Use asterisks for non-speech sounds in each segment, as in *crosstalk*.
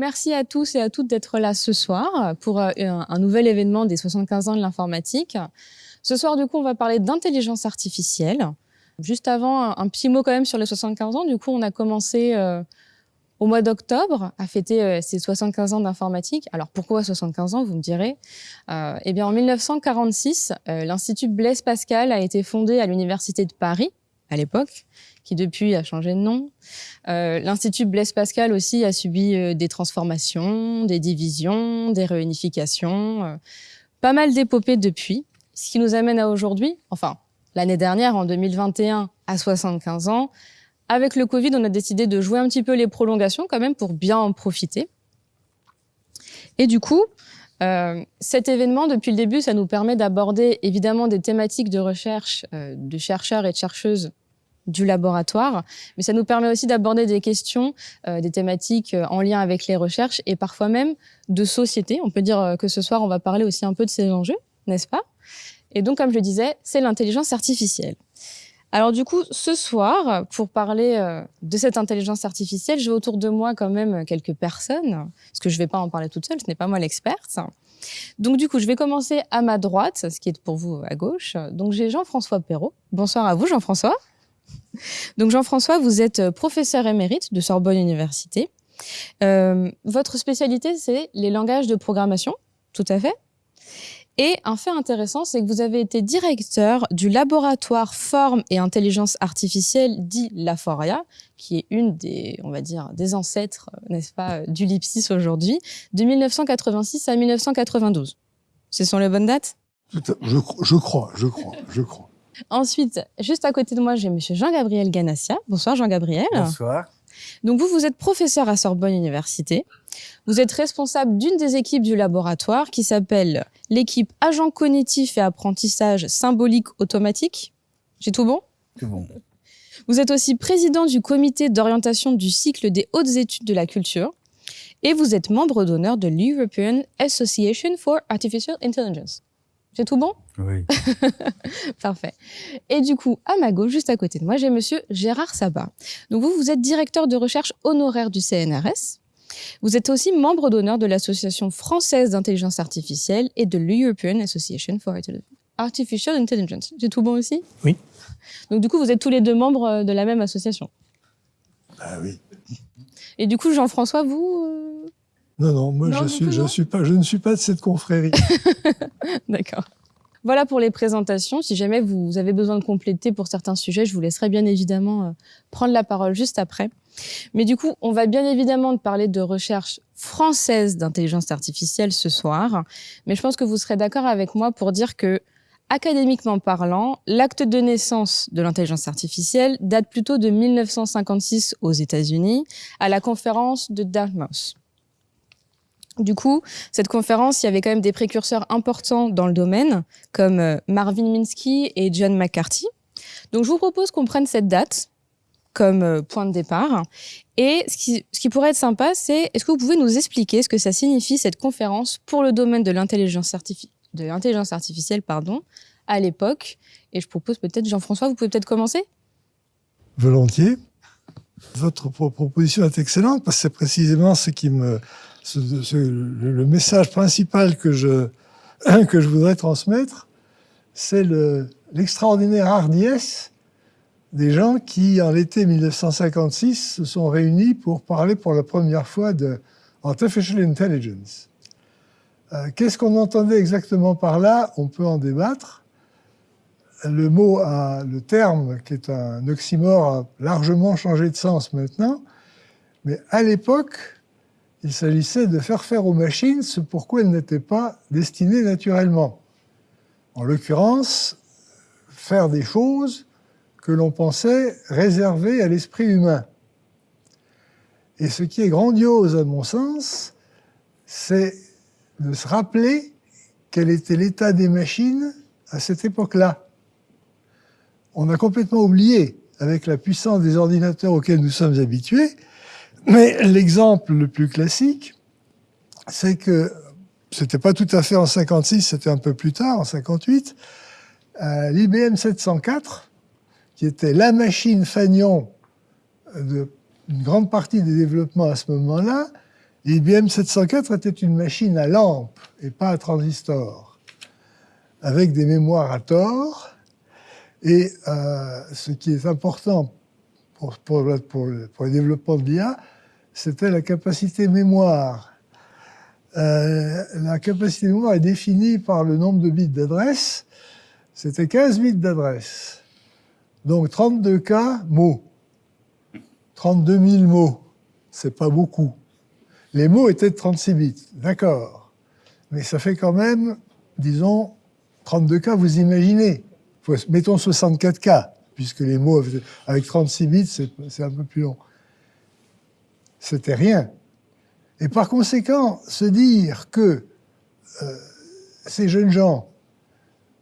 merci à tous et à toutes d'être là ce soir pour euh, un, nouvel événement des 75 ans de l'informatique. Ce soir, du coup, on va parler d'intelligence artificielle. Juste avant, un, petit mot quand même sur les 75 ans. Du coup, on a commencé euh, au mois d'octobre à fêter euh, ces 75 ans d'informatique. Alors pourquoi 75 ans, vous me direz? Eh bien, en 1946, l'Institut Blaise Pascal a été fondé à l'Université de Paris à l'époque qui depuis a changé de nom. Euh, L'Institut Blaise Pascal aussi a subi euh, des transformations, des divisions, des réunifications, euh, pas mal d'épopées depuis, ce qui nous amène à aujourd'hui, enfin l'année dernière, en 2021, à 75 ans. Avec le Covid, on a décidé de jouer un petit peu les prolongations quand même pour bien en profiter. Et du coup, euh, cet événement, depuis le début, ça nous permet d'aborder évidemment des thématiques de recherche euh, de chercheurs et de chercheuses du laboratoire, mais ça nous permet aussi d'aborder des questions, euh, des thématiques euh, en lien avec les recherches et parfois même de société. On peut dire euh, que ce soir, on va parler aussi un peu de ces enjeux, n'est-ce pas? Et donc, comme je le disais, c'est l'intelligence artificielle. Alors du coup, ce soir, pour parler de cette intelligence artificielle, j'ai autour de moi quand même quelques personnes, parce que je ne vais pas en parler toute seule, ce n'est pas moi l'experte. Donc du coup, je vais commencer à ma droite, ce qui est pour vous à gauche. Donc j'ai Jean-François Perrault. Bonsoir à vous, Jean-François. Donc Jean-François, vous êtes euh, professeur émérite de Sorbonne Université. Euh, votre spécialité, c'est les langages de programmation, tout à fait. Et un fait intéressant, c'est que vous avez été directeur du laboratoire Forme et Intelligence Artificielle, dit Laforia, qui est une des, on va dire, des ancêtres, euh, n'est-ce pas, du LIPSIS aujourd'hui, de 1986 à 1992. Ce sont les bonnes dates? Je, je crois, je crois, je crois. Ensuite, juste à côté de moi, j'ai Monsieur Jean-Gabriel Ganassia. Bonsoir Jean-Gabriel. Bonsoir. Donc vous, vous êtes professeur à Sorbonne Université. Vous êtes responsable d'une des équipes du laboratoire qui s'appelle l'équipe Agent cognitif et apprentissage symbolique automatique. J'ai tout bon? Tout bon. Vous êtes aussi président du comité d'orientation du cycle des hautes études de la culture et vous êtes membre d'honneur de l'European Association for Artificial Intelligence. J'ai tout bon? Oui. *laughs* Parfait. Et du coup, à ma gauche, juste à côté de moi, j'ai monsieur Gérard Sabat. Donc vous, vous êtes directeur de recherche honoraire du CNRS. Vous êtes aussi membre d'honneur de l'Association française d'intelligence artificielle et de l'European Association for Artificial Intelligence. J'ai tout bon aussi? Oui. Donc du coup, vous êtes tous les deux membres euh, de la même association? Ah oui. Et du coup, Jean-François, vous euh, non, non, moi je, suis, je, suis pas, je ne suis pas de cette confrérie. *laughs* D'accord. Voilà pour les présentations. Si jamais vous avez besoin de compléter pour certains sujets, je vous laisserai bien évidemment euh, prendre la parole juste après. Mais du coup, on va bien évidemment parler de recherche française d'intelligence artificielle ce soir. Mais je pense que vous serez d'accord avec moi pour dire que, académiquement parlant, l'acte de naissance de l'intelligence artificielle date plutôt de 1956 aux États-Unis, à la conférence de Dartmouth. Du coup, cette conférence, il y avait quand même des précurseurs importants dans le domaine, comme euh, Marvin Minsky et John McCarthy. Donc, je vous propose qu'on prenne cette date comme euh, point de départ. Et ce qui, pourrait être sympa, c'est est-ce que vous pouvez nous expliquer ce que ça signifie cette conférence pour le domaine de l'intelligence artificielle pardon, à l'époque? Et je propose peut-être, Jean-François, vous pouvez peut-être commencer Volontiers. Votre proposition est excellente parce que c'est précisément ce qui me le message principal que je, *clears throat* que je voudrais transmettre, c'est l'extraordinaire hardiesse des gens qui, en l'été 1956, se sont réunis pour parler pour la première fois de Artificial Intelligence. Euh, qu'est-ce qu'on entendait exactement par là? On peut en débattre. Le mot, le terme, qui est un oxymore, a largement changé de sens maintenant. Mais à l'époque, il s'agissait de faire faire aux machines ce pourquoi elles n'étaient pas destinées naturellement. En l'occurrence, faire des choses que l'on pensait réservées à l'esprit humain. Et ce qui est grandiose à mon sens, c'est de se rappeler quel était l'état des machines à cette époque-là. On a complètement oublié, avec la puissance des ordinateurs auxquels nous sommes habitués, mais l'exemple le plus classique, c'est que c'était pas tout à fait en 56, c'était un peu plus tard, en 58, euh, l'IBM 704, qui était la machine fanion d'une grande partie des développements à ce moment-là, L'IBM 704 était une machine à lampe et pas à transistor, avec des mémoires à tort. Et euh, ce qui est important pour, pour, le développement de l'IA, c'était la capacité mémoire. Euh, la capacité mémoire est définie par le nombre de bits d'adresse. C'était 15 bits d'adresse. Donc 32K mots. 32 000 mots. C'est pas beaucoup. Les mots étaient de 36 bits. D'accord. Mais ça fait quand même, disons, 32K, vous imaginez. Mettons 64K, puisque les mots avec 36 bits, c'est un peu plus long c'était rien. Et par conséquent, se dire que euh, ces jeunes gens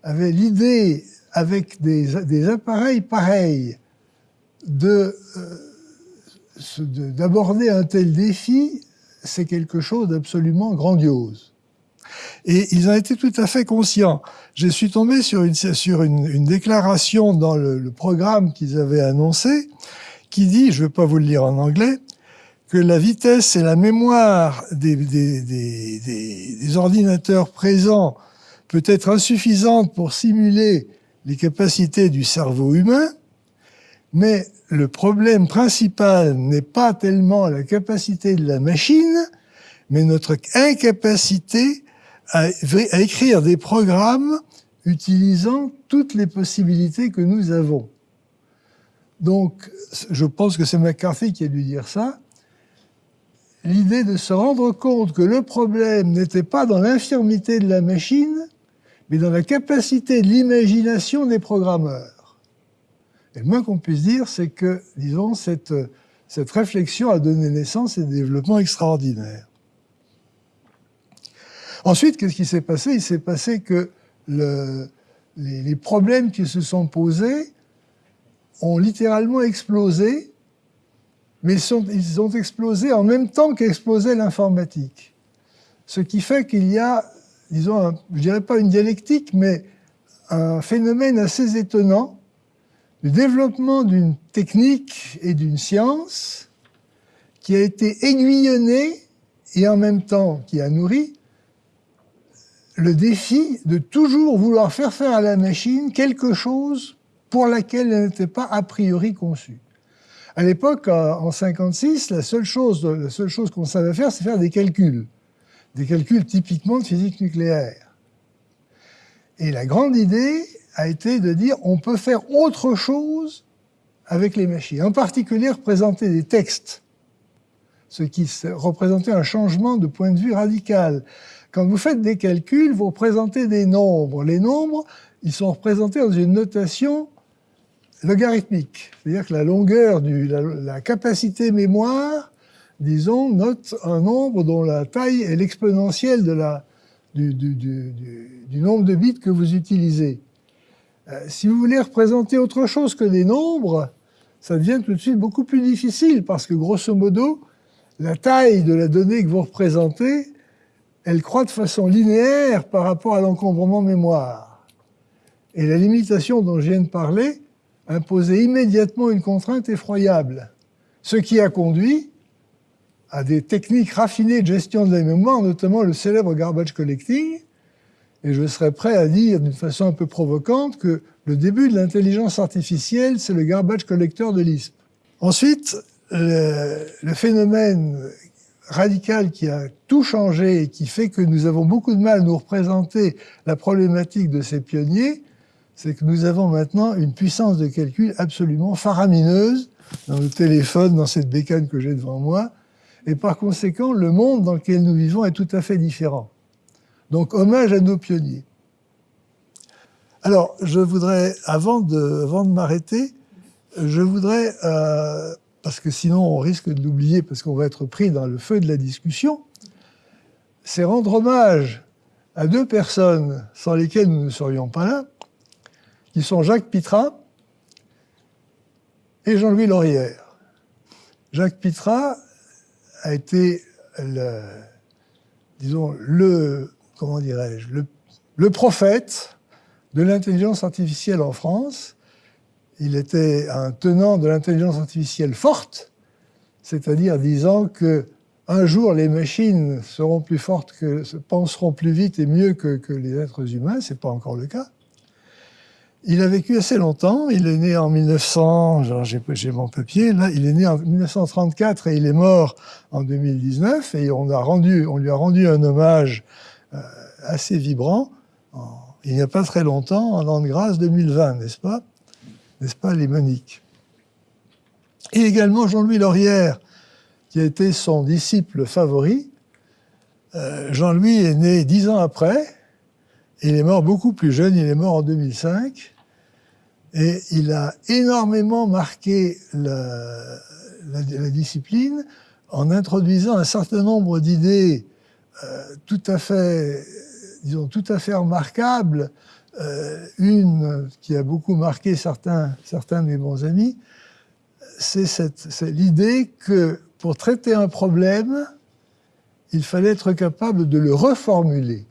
avaient l'idée, avec des, appareils pareils, euh, d'aborder un tel défi, c'est quelque chose d'absolument grandiose. Et ils en étaient tout à fait conscients. Je suis tombé sur une, sur une, déclaration dans le, le programme qu'ils avaient annoncé, qui dit, je ne vais pas vous le lire en anglais, que la vitesse et la mémoire des, ordinateurs présents peut être insuffisante pour simuler les capacités du cerveau humain, mais le problème principal n'est pas tellement la capacité de la machine, mais notre incapacité à, à écrire des programmes utilisant toutes les possibilités que nous avons. Donc, je pense que c'est McCarthy qui a dû dire ça l'idée de se rendre compte que le problème n'était pas dans l'infirmité de la machine, mais dans la capacité de l'imagination des programmeurs. Et le moins qu'on puisse dire, c'est que, disons, cette, réflexion a donné naissance à des développements extraordinaires. Ensuite, qu'est-ce qui s'est passé? Il s'est passé que le, les, les problèmes qui se sont posés ont littéralement explosé mais ils, ont explosé en même temps qu'explosait l'informatique. Ce qui fait qu'il y a, disons, je dirais pas une dialectique, mais un phénomène assez étonnant du développement d'une technique et d'une science qui a été aiguillonnée et en même temps qui a nourri le défi de toujours vouloir faire faire à la machine quelque chose pour laquelle elle n'était pas a priori conçue. À l'époque, en 56, la seule chose, la seule chose qu'on savait faire, c'est faire des calculs. Des calculs typiquement de physique nucléaire. Et la grande idée a été de dire on peut faire autre chose avec les machines. En particulier, représenter des textes. Ce qui représentait un changement de point de vue radical. Quand vous faites des calculs, vous représentez des nombres. Les nombres, ils sont représentés dans une notation logarithmique. C'est-à-dire que la longueur, du, la, capacité mémoire, disons, note un nombre dont la taille est l'exponentielle du, nombre de bits que vous utilisez. Euh, si vous voulez représenter autre chose que des nombres, ça devient tout de suite beaucoup plus difficile parce que grosso modo, la taille de la donnée que vous représentez, elle croît de façon linéaire par rapport à l'encombrement mémoire. Et la limitation dont je viens de parler, imposer immédiatement une contrainte effroyable, ce qui a conduit à des techniques raffinées de gestion de la mémoire, notamment le célèbre garbage collecting, et je serais prêt à dire d'une façon un peu provocante que le début de l'intelligence artificielle, c'est le garbage collector de Lisp. Ensuite, le, le, phénomène radical qui a tout changé et qui fait que nous avons beaucoup de mal à nous représenter la problématique de ces pionniers, c'est que nous avons maintenant une puissance de calcul absolument faramineuse dans le téléphone, dans cette bécane que j'ai devant moi, et par conséquent, le monde dans lequel nous vivons est tout à fait différent. Donc, hommage à nos pionniers. Alors, je voudrais, avant de, m'arrêter, je voudrais, euh, parce que sinon on risque de l'oublier, parce qu'on va être pris dans le feu de la discussion, c'est rendre hommage à deux personnes sans lesquelles nous ne serions pas là, qui sont Jacques Pitrat et Jean-Louis Laurière. Jacques Pitrat a été le, disons, le, comment dirais-je, le, prophète de l'intelligence artificielle en France. Il était un tenant de l'intelligence artificielle forte, c'est-à-dire disant que un jour les machines seront plus fortes, penseront plus vite et mieux que, que les êtres humains, c'est pas encore le cas. Il a vécu assez longtemps. Il est né en 1900, j'ai mon papier, là, il est né en 1934 et il est mort en 2019. Et on, lui a rendu un hommage euh, assez vibrant il n'y a pas très longtemps, en l'an de grâce 2020, n'est-ce pas? N'est-ce pas, les Moniques? Et également Jean-Louis Laurière, qui a été son disciple favori. Euh, Jean-Louis est né dix ans après, il est mort beaucoup plus jeune, il est mort en 2005, et il a énormément marqué la, discipline en introduisant un certain nombre d'idées euh, tout à fait, disons, tout à fait remarquables. Euh, une qui a beaucoup marqué certains, certains de mes bons amis, c'est l'idée que pour traiter un problème, il fallait être capable de le reformuler.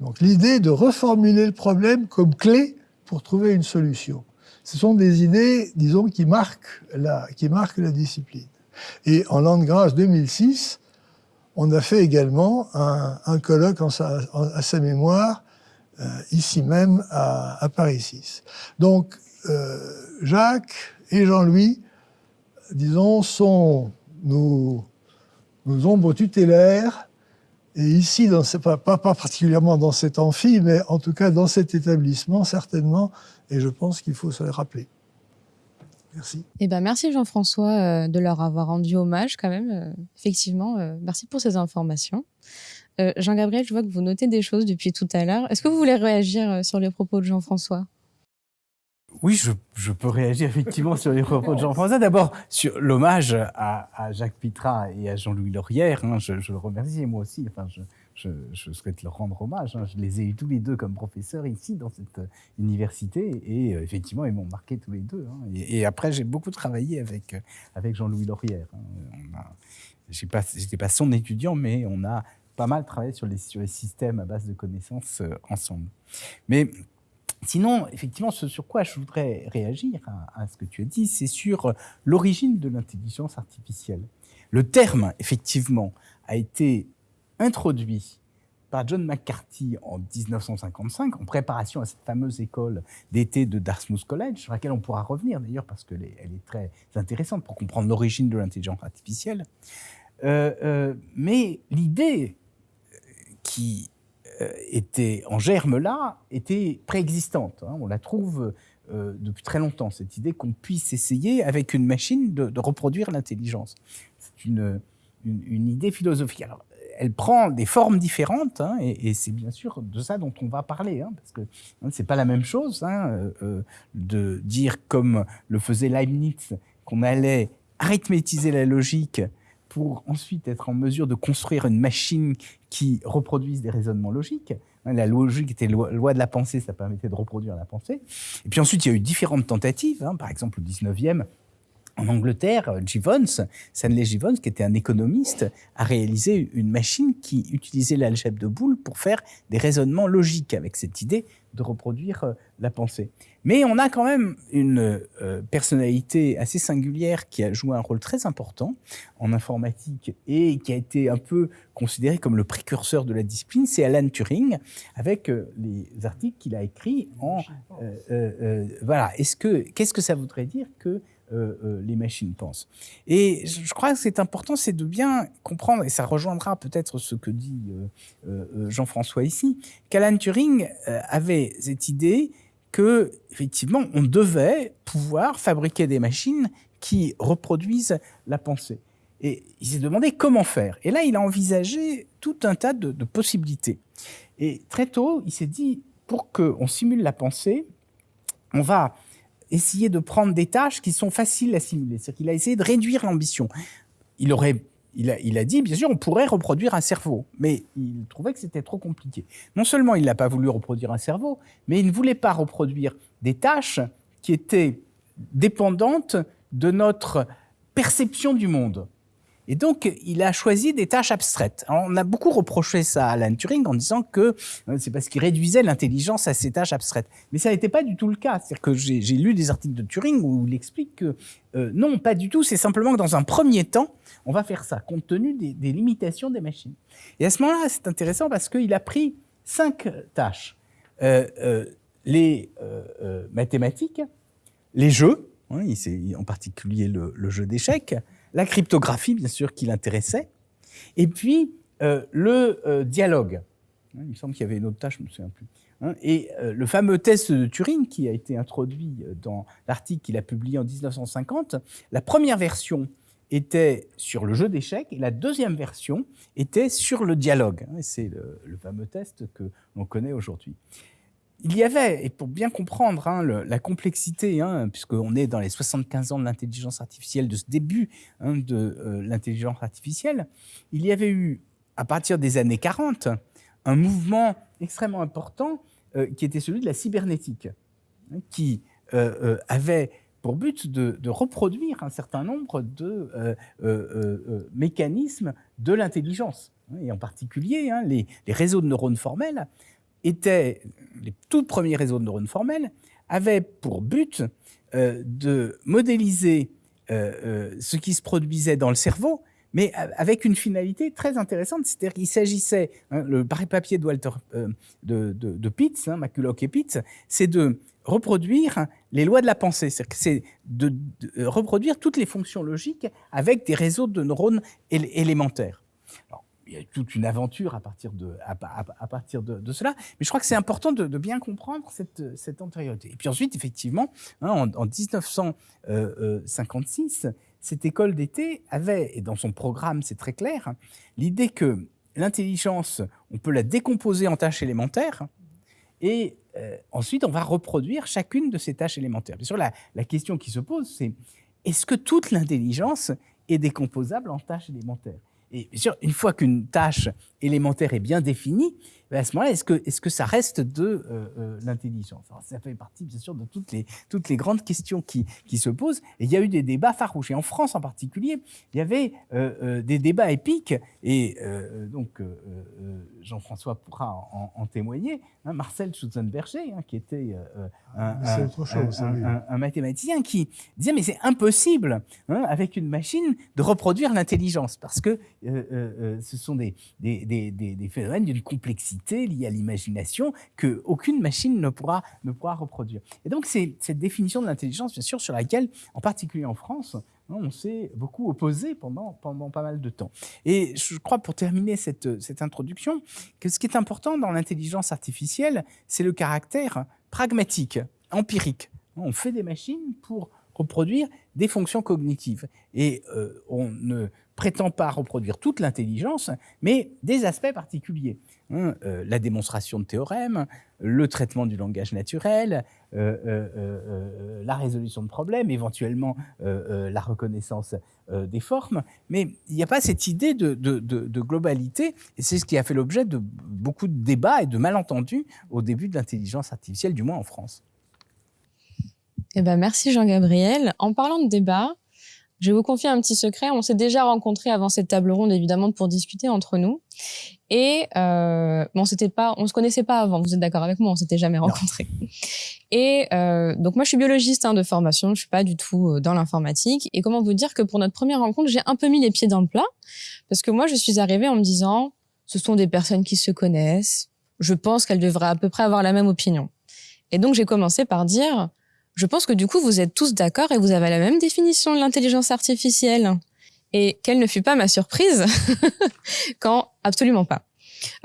Donc l'idée de reformuler le problème comme clé pour trouver une solution. Ce sont des idées, disons, qui marquent la, qui marquent la discipline. Et en l'an de grâce 2006, on a fait également un, colloque à sa mémoire, euh, ici même à, Paris 6. Donc, euh, Jacques et Jean-Louis, disons, sont nos, nos ombres tutélaires et ici, dans pas, pas, particulièrement dans cet amphi, mais en tout cas dans cet établissement, certainement, et je pense qu'il faut se le rappeler. Merci. Eh ben, merci Jean-François euh, de leur avoir rendu hommage quand même. Euh, effectivement, euh, merci pour ces informations. Jean-Gabriel, je vois que vous notez des choses depuis tout à l'heure. Est-ce que vous voulez réagir sur les propos de Jean-François? Oui, je, peux réagir effectivement sur les propos de Jean-François. D'abord, sur l'hommage à, Jacques Pitrat et à Jean-Louis Laurière. Hein, je, le remercie, moi aussi. Enfin, je, souhaite leur rendre hommage. Hein. Je les ai eus tous les deux comme professeurs ici, dans cette université. Et euh, effectivement, ils m'ont marqué tous les deux. Hein. Et, après, j'ai beaucoup travaillé avec, avec Jean-Louis Laurière. Je n'étais pas, son étudiant, mais on a pas mal travaillé sur les, sur les systèmes à base de connaissances euh, ensemble. Mais Sinon, effectivement, ce sur quoi je voudrais réagir à, ce que tu as dit, c'est sur euh, l'origine de l'intelligence artificielle. Le terme, effectivement, a été introduit par John McCarthy en 1955, en préparation à cette fameuse école d'été de Dartmouth College, sur laquelle on pourra revenir d'ailleurs, parce qu'elle est, est très intéressante pour comprendre l'origine de l'intelligence artificielle. Euh, euh, mais l'idée qui était en germe là, était préexistante. Hein. On la trouve euh, depuis très longtemps, cette idée qu'on puisse essayer avec une machine de, reproduire l'intelligence. C'est une, une, idée philosophique. Elle prend des formes différentes, hein, et, c'est bien sûr de ça dont on va parler, hein, parce que ce c'est pas la même chose euh, de dire, comme le faisait Leibniz, qu'on allait arithmétiser la logique pour ensuite être en mesure de construire une machine qui reproduise des raisonnements logiques. La logique était loi, loi de la pensée, ça permettait de reproduire la pensée. Et puis ensuite, il y a eu différentes tentatives. Hein. par exemple, au 19e, en Angleterre, Gibbons, Stanley Gibbons, qui était un économiste, a réalisé une machine qui utilisait l'algèbre de Boole pour faire des raisonnements logiques avec cette idée de reproduire euh, la pensée. Mais on a quand même une euh, personnalité assez singulière qui a joué un rôle très important en informatique et qui a été un peu considéré comme le précurseur de la discipline, c'est Alan Turing, avec euh, les articles qu'il a écrits en... Euh, voilà, est-ce que qu'est-ce que ça voudrait dire que les machines pensent. Et je crois que c'est important, c'est de bien comprendre, et ça rejoindra peut-être ce que dit Jean-François ici, qu'Alan Turing avait cette idée que effectivement on devait pouvoir fabriquer des machines qui reproduisent la pensée. Et il s'est demandé comment faire. Et là, il a envisagé tout un tas de, possibilités. Et très tôt, il s'est dit, pour qu'on simule la pensée, on va essayer de prendre des tâches qui sont faciles à simuler. C'est-à-dire qu'il a essayé de réduire l'ambition. Il aurait il a, dit, bien sûr, on pourrait reproduire un cerveau, mais il trouvait que c'était trop compliqué. Non seulement il n'a pas voulu reproduire un cerveau, mais il ne voulait pas reproduire des tâches qui étaient dépendantes de notre perception du monde. Et donc, il a choisi des tâches abstraites. on a beaucoup reproché ça à Alan Turing en disant que euh, c'est parce qu'il réduisait l'intelligence à ces tâches abstraites. Mais ça n'était pas du tout le cas. C'est-à-dire que j'ai lu des articles de Turing où il explique que euh, non, pas du tout. C'est simplement que dans un premier temps, on va faire ça, compte tenu des, limitations des machines. Et à ce moment-là, c'est intéressant parce qu'il a pris cinq tâches. Euh, les mathématiques, les jeux, hein, en particulier le jeu d'échecs, la cryptographie, bien sûr, qui l'intéressait, et puis euh, le euh, dialogue. Hein, il me semble qu'il y avait une autre tâche, je ne me souviens plus. Hein, et euh, le fameux test de Turing, qui a été introduit dans l'article qu'il a publié en 1950, la première version était sur le jeu d'échecs et la deuxième version était sur le dialogue. Hein, c'est le, le, fameux test que l'on connaît aujourd'hui il y avait, et pour bien comprendre hein, la complexité, hein, puisqu'on est dans les 75 ans de l'intelligence artificielle, de ce début hein, de euh, l'intelligence artificielle, il y avait eu, à partir des années 40, un mouvement extrêmement important euh, qui était celui de la cybernétique, qui euh, avait pour but de, reproduire un certain nombre de mécanismes de l'intelligence, et en particulier les, les réseaux de neurones formels étaient, les tout premiers réseaux de neurones formels, avaient pour but euh, de modéliser euh, euh, ce qui se produisait dans le cerveau, mais avec une finalité très intéressante, c'est-à-dire qu'il s'agissait, hein, le papier de Walter de, de, Pitts, hein, McCulloch et Pitts, c'est de reproduire les lois de la pensée, c'est de, de, reproduire toutes les fonctions logiques avec des réseaux de neurones élémentaires. Alors, il y a toute une aventure à partir de, cela. Mais je crois que c'est important de, bien comprendre cette, cette, antériorité. Et puis ensuite, effectivement, hein, en, 1956, cette école d'été avait, et dans son programme, c'est très clair, l'idée que l'intelligence, on peut la décomposer en tâches élémentaires, et euh, ensuite, on va reproduire chacune de ces tâches élémentaires. Bien sûr, la question qui se pose, c'est est-ce que toute l'intelligence est décomposable en tâches élémentaires? Et bien sûr, une fois qu'une tâche élémentaire est bien définie, à ce moment-là, est-ce que, est que ça reste de euh, euh, l'intelligence? Ça fait partie, bien sûr, de toutes les, toutes les grandes questions qui, qui, se posent. Et il y a eu des débats farouches. Et en France, en particulier, il y avait euh, des débats épiques. Et donc, Jean-François pourra en, témoigner. Hein, Marcel Schutzenberger, hein, qui était un, un, mathématicien, qui disait mais c'est impossible hein, avec une machine de reproduire l'intelligence parce que ce sont des, des, des, des phénomènes d'une complexité liée à l'imagination que aucune machine ne pourra, ne pourra reproduire. Et donc, c'est cette définition de l'intelligence, bien sûr, sur laquelle, en particulier en France, hein, on s'est beaucoup opposé pendant, pendant pas mal de temps. Et je crois, pour terminer cette, cette introduction, que ce qui est important dans l'intelligence artificielle, c'est le caractère pragmatique, empirique. On fait des machines pour reproduire des fonctions cognitives. Et euh, on ne prétend pas reproduire toute l'intelligence, mais des aspects particuliers. Hein, euh, la démonstration de théorèmes, le traitement du langage naturel, euh, euh, la résolution de problèmes, éventuellement la reconnaissance des formes. Mais il n'y a pas cette idée de, globalité, et c'est ce qui a fait l'objet de beaucoup de débats et de malentendus au début de l'intelligence artificielle, du moins en France. Eh ben, merci Jean-Gabriel. En parlant de débat, je vais vous confier un petit secret. On s'est déjà rencontrés avant cette table ronde, évidemment, pour discuter entre nous. Et euh, on s'était pas, on se connaissait pas avant. Vous êtes d'accord avec moi On s'était jamais rencontrés. Et euh, donc moi, je suis biologiste hein, de formation. Je suis pas du tout euh, dans l'informatique. Et comment vous dire que pour notre première rencontre, j'ai un peu mis les pieds dans le plat parce que moi, je suis arrivée en me disant, ce sont des personnes qui se connaissent. Je pense qu'elles devraient à peu près avoir la même opinion. Et donc j'ai commencé par dire je pense que du coup, vous êtes tous d'accord et vous avez la même définition de l'intelligence artificielle. Et quelle ne fut pas ma surprise *laughs* quand absolument pas.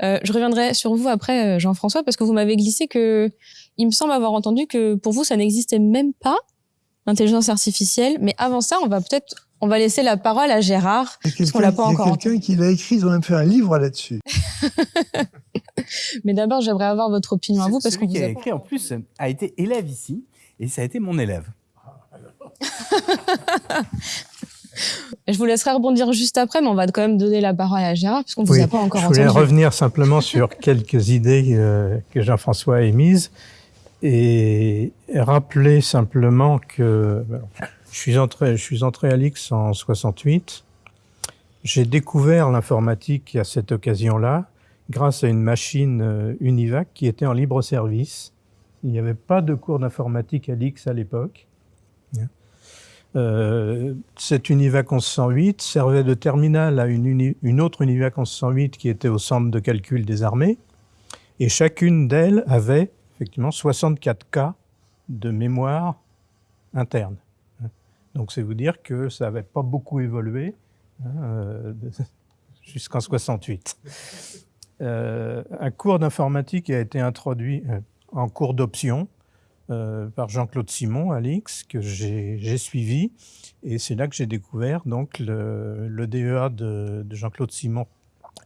Euh, je reviendrai sur vous après, euh, Jean-François, parce que vous m'avez glissé que il me semble avoir entendu que pour vous, ça n'existait même pas l'intelligence artificielle. Mais avant ça, on va peut-être, on va laisser la parole à Gérard, parce qu'on l'a pas encore. Il y a quelqu'un qui l'a écrit, ils ont même fait un livre là-dessus. *laughs* Mais d'abord, j'aimerais avoir votre opinion à vous, parce qu'on vous a écrit en plus a été élève ici et ça a été mon élève. *laughs* Je vous laisserai rebondir juste après, mais on va quand même donner la parole à Gérard, puisqu'on ne vous a pas encore entendu. Je voulais revenir simplement sur *laughs* quelques idées euh, que Jean-François a émises et rappeler simplement que je suis entré, je suis entré à l'IX en 68 J'ai découvert l'informatique à cette occasion-là grâce à une machine euh, Univac qui était en libre service. Il n'y avait pas de cours d'informatique à l'X à l'époque. Euh, cette Univac 1108 servait de terminal à une, une, autre Univac 1108 qui était au centre de calcul des armées. Et chacune d'elles avait effectivement 64 K de mémoire interne. Donc c'est vous dire que ça n'avait pas beaucoup évolué hein, euh, *laughs* jusqu'en 68. Euh, un cours d'informatique a été introduit euh, en cours d'option euh, par Jean-Claude Simon à l'X que j'ai suivi et c'est là que j'ai découvert donc le, le DEA de, de Jean-Claude Simon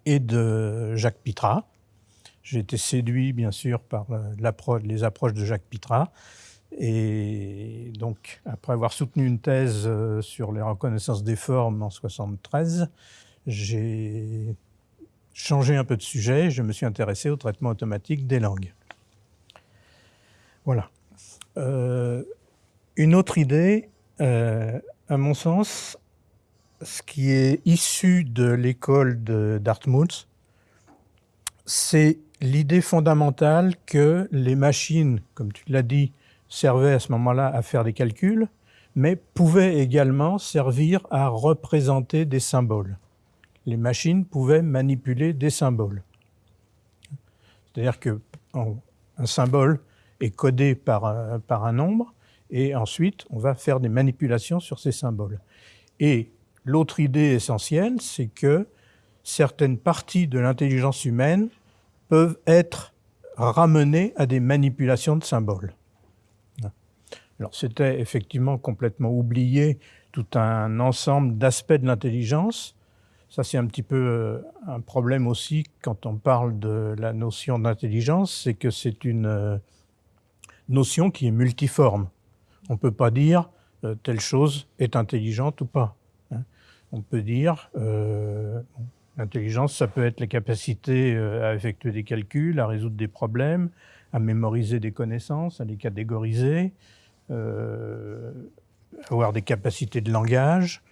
et de Jacques Pitra. J'ai été séduit bien sûr par les approches de Jacques Pitra et donc, après avoir soutenu une thèse euh, sur les reconnaissances des formes en 73, j'ai changé un peu de sujet. Je me suis intéressé au traitement automatique des langues. Voilà. Euh, une autre idée, euh, à mon sens, ce qui est issu de l'école de Dartmouth, c'est l'idée fondamentale que les machines, comme tu l'as dit, servait à ce moment-là à faire des calculs, mais pouvait également servir à représenter des symboles. Les machines pouvaient manipuler des symboles. C'est-à-dire qu'un symbole est codé par un, par un nombre, et ensuite on va faire des manipulations sur ces symboles. Et l'autre idée essentielle, c'est que certaines parties de l'intelligence humaine peuvent être ramenées à des manipulations de symboles. Alors c'était effectivement complètement oublié tout un ensemble d'aspects de l'intelligence. Ça c'est un petit peu euh, un problème aussi quand on parle de la notion d'intelligence, c'est que c'est une euh, notion qui est multiforme. On ne peut pas dire euh, telle chose est intelligente ou pas. Hein. On peut dire euh, l'intelligence, ça peut être la capacité à effectuer des calculs, à résoudre des problèmes, à mémoriser des connaissances, à les catégoriser, euh, avoir des capacités de langage,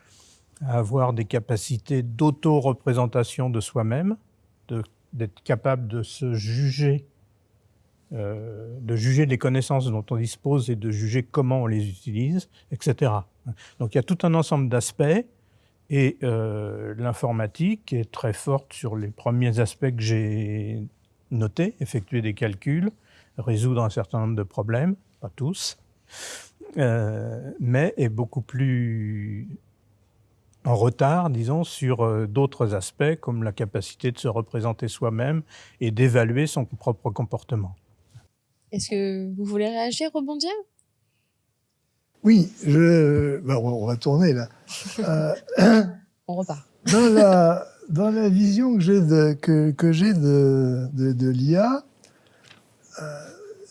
avoir des capacités d'auto-représentation de soi-même, d'être capable de se juger, euh, de juger les connaissances dont on dispose et de juger comment on les utilise, etc. Donc il y a tout un ensemble d'aspects et euh, l'informatique est très forte sur les premiers aspects que j'ai notés, effectuer des calculs, résoudre un certain nombre de problèmes, pas tous, euh, mais est beaucoup plus en retard, disons, sur d'autres aspects comme la capacité de se représenter soi-même et d'évaluer son propre comportement. Est-ce que vous voulez réagir, rebondir Oui, je... Ben, on va tourner là. *laughs* Euh, on repart. Dans la, dans la vision que j'ai de, que, que de, de, de l'IA,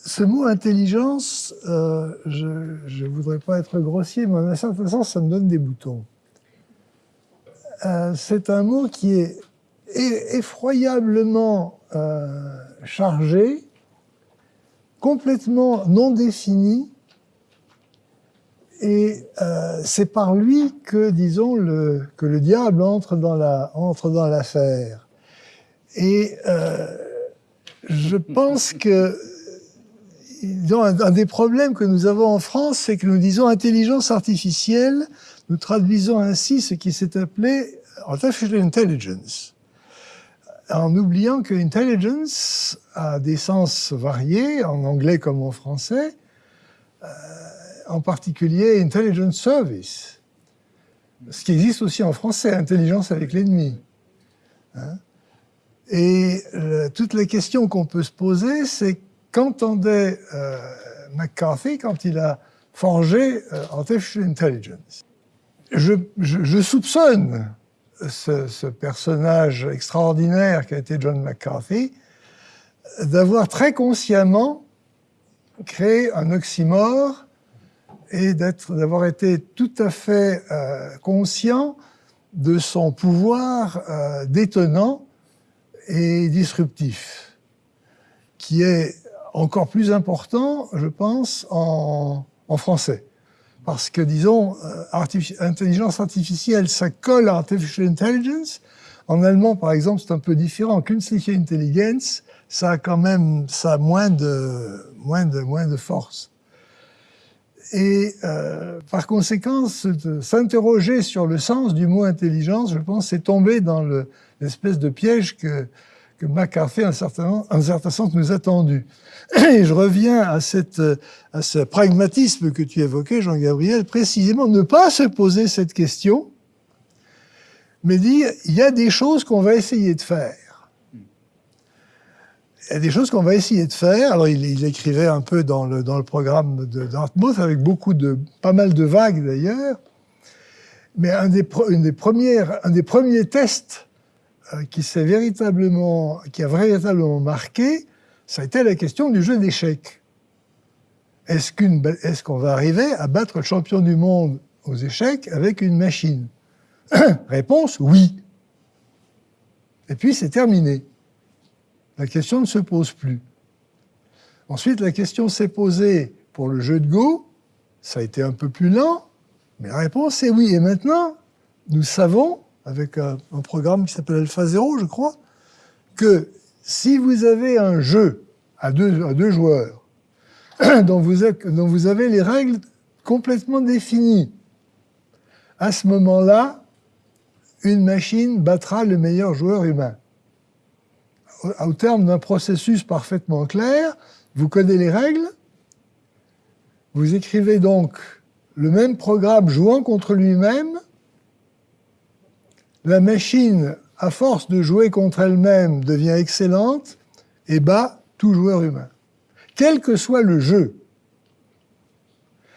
ce mot intelligence, euh, je ne voudrais pas être grossier, mais en un certain sens, ça me donne des boutons. Euh, c'est un mot qui est effroyablement euh, chargé, complètement non défini, et euh, c'est par lui que, disons, le, que le diable entre dans la entre dans l'affaire. Et euh, je pense que un, des problèmes que nous avons en France, c'est que nous disons intelligence artificielle, nous traduisons ainsi ce qui s'est appelé artificial intelligence, en oubliant que intelligence a des sens variés, en anglais comme en français, euh, en particulier intelligence service, ce qui existe aussi en français, intelligence avec l'ennemi. Hein. Et euh, toute la question qu'on peut se poser, c'est qu'entendait euh, McCarthy quand il a forgé euh, Artificial Intelligence. Je, soupçonne ce, ce, personnage extraordinaire qui a été John McCarthy d'avoir très consciemment créé un oxymore et d'avoir été tout à fait euh, conscient de son pouvoir euh, détonnant et disruptif, qui est encore plus important, je pense, en, en français. parce que, disons, euh, intelligence artificielle, ça colle à artificial intelligence. En allemand, par exemple, c'est un peu différent. Künstliche Intelligenz, ça a quand même, ça moins de, moins de, moins de force. Et euh, par conséquent, s'interroger sur le sens du mot intelligence, je pense, c'est tomber dans l'espèce de piège que, que McCarthy, en un certain, un certain sens, nous a. Et je reviens à, cette, à ce pragmatisme que tu évoquais, Jean-Gabriel, précisément ne pas se poser cette question, mais dire, il y a des choses qu'on va essayer de faire il y a des choses qu'on va essayer de faire. Alors, il, écrivait un peu dans le, programme de Dartmouth, avec beaucoup de, pas mal de vagues d'ailleurs. Mais un des, premiers tests euh, qui a véritablement marqué, ça a été la question du jeu d'échecs. Est-ce qu'on va arriver à battre le champion du monde aux échecs avec une machine? *coughs* Réponse oui. Et puis c'est terminé la question ne se pose plus. Ensuite, la question s'est posée pour le jeu de Go. Ça a été un peu plus lent, mais la réponse est oui. Et maintenant, nous savons, avec un, programme qui s'appelle Alpha Zero, je crois, que si vous avez un jeu à deux, joueurs, *clears throat* dont vous avez les règles complètement définies, à ce moment-là, une machine battra le meilleur joueur humain au terme d'un processus parfaitement clair, vous connaissez les règles, vous écrivez donc le même programme jouant contre lui-même, la machine, à force de jouer contre elle-même, devient excellente et bat tout joueur humain, quel que soit le jeu.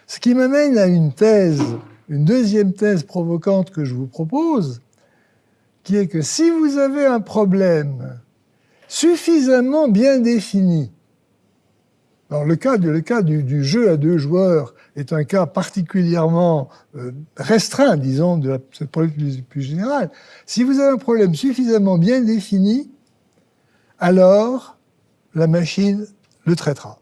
Ce qui m'amène à une thèse, une deuxième thèse provocante que je vous propose, qui est que si vous avez un problème suffisamment bien défini. Alors le cas, du, jeu à deux joueurs est un cas particulièrement euh, restreint, disons, de cette problème plus, plus générale. Si vous avez un problème suffisamment bien défini, alors la machine le traitera.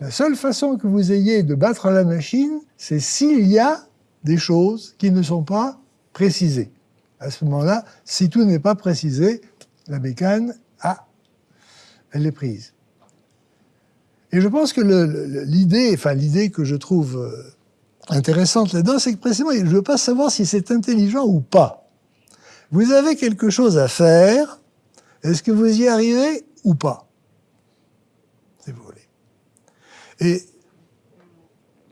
La seule façon que vous ayez de battre la machine, c'est s'il y a des choses qui ne sont pas précisées. À ce moment-là, si tout n'est pas précisé, la bécane, ah, elle est prise. Et je pense que l'idée, enfin l'idée que je trouve euh, intéressante là-dedans, c'est que précisément, je ne veux pas savoir si c'est intelligent ou pas. Vous avez quelque chose à faire, est-ce que vous y arrivez ou pas? Si vous voulez. Et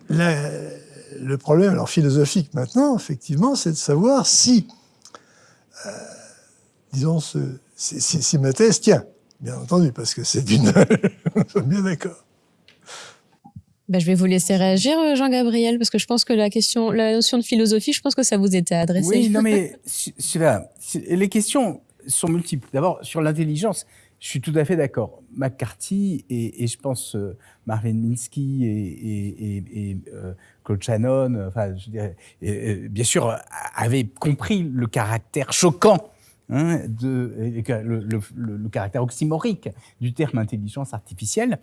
le problème, alors philosophique maintenant, effectivement, c'est de savoir si, euh, disons, ce, si, ma thèse tient, bien entendu, parce que c'est d'une... Nous *laughs* sommes bien d'accord. Ben, je vais vous laisser réagir, euh, Jean-Gabriel, parce que je pense que la question, la notion de philosophie, je pense que ça vous était adressé. Oui, non, *laughs* mais les questions sont multiples. D'abord, sur l'intelligence, je suis tout à fait d'accord. McCarthy et, je pense euh, Marvin Minsky et, euh, Claude Shannon, enfin, je dirais, bien sûr, avaient compris le caractère choquant Hein, le, caractère oxymorique du terme intelligence artificielle.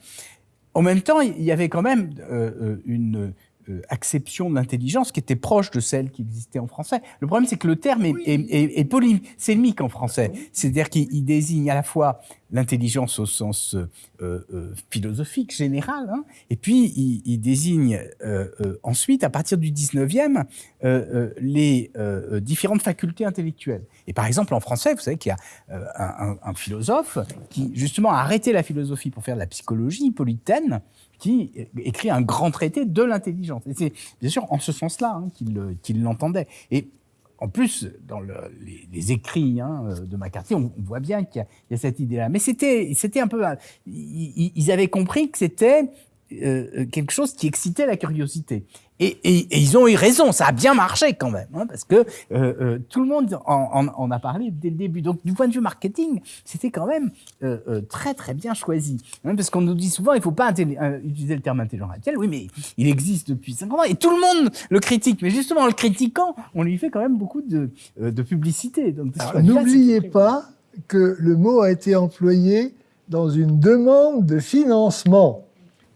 En même temps, il y avait quand même euh, euh, une euh, acception de l'intelligence qui était proche de celle qui existait en français. Le problème, c'est que le terme est, est, est, polysémique en français. C'est-à-dire qu'il désigne à la fois l'intelligence au sens euh, euh, philosophique général, hein, et puis il, il désigne ensuite, à partir du 19e, euh, les différentes facultés intellectuelles. Et par exemple, en français, vous savez qu'il y a un, philosophe qui, justement, a arrêté la philosophie pour faire de la psychologie, Polytène, qui écrit un grand traité de l'intelligence. Et c'est bien sûr en ce sens-là hein, qu'il l'entendait. Et en plus, dans le, les, écrits hein, de McCarthy, on, voit bien qu'il y, a cette idée-là. Mais c'était un peu... Ils, ils avaient compris que c'était euh, quelque chose qui excitait la curiosité. Et, et, et, ils ont eu raison, ça a bien marché quand même, hein, parce que euh, euh, tout le monde en, en, a parlé dès le début. Donc du point de vue marketing, c'était quand même euh, très très bien choisi. Hein, parce qu'on nous dit souvent, il faut pas utiliser le terme intelligent artificiel. Oui, mais il existe depuis 50 ans et tout le monde le critique. Mais justement, en le critiquant, on lui fait quand même beaucoup de, de publicité. N'oubliez pas que le mot a été employé dans une demande de financement.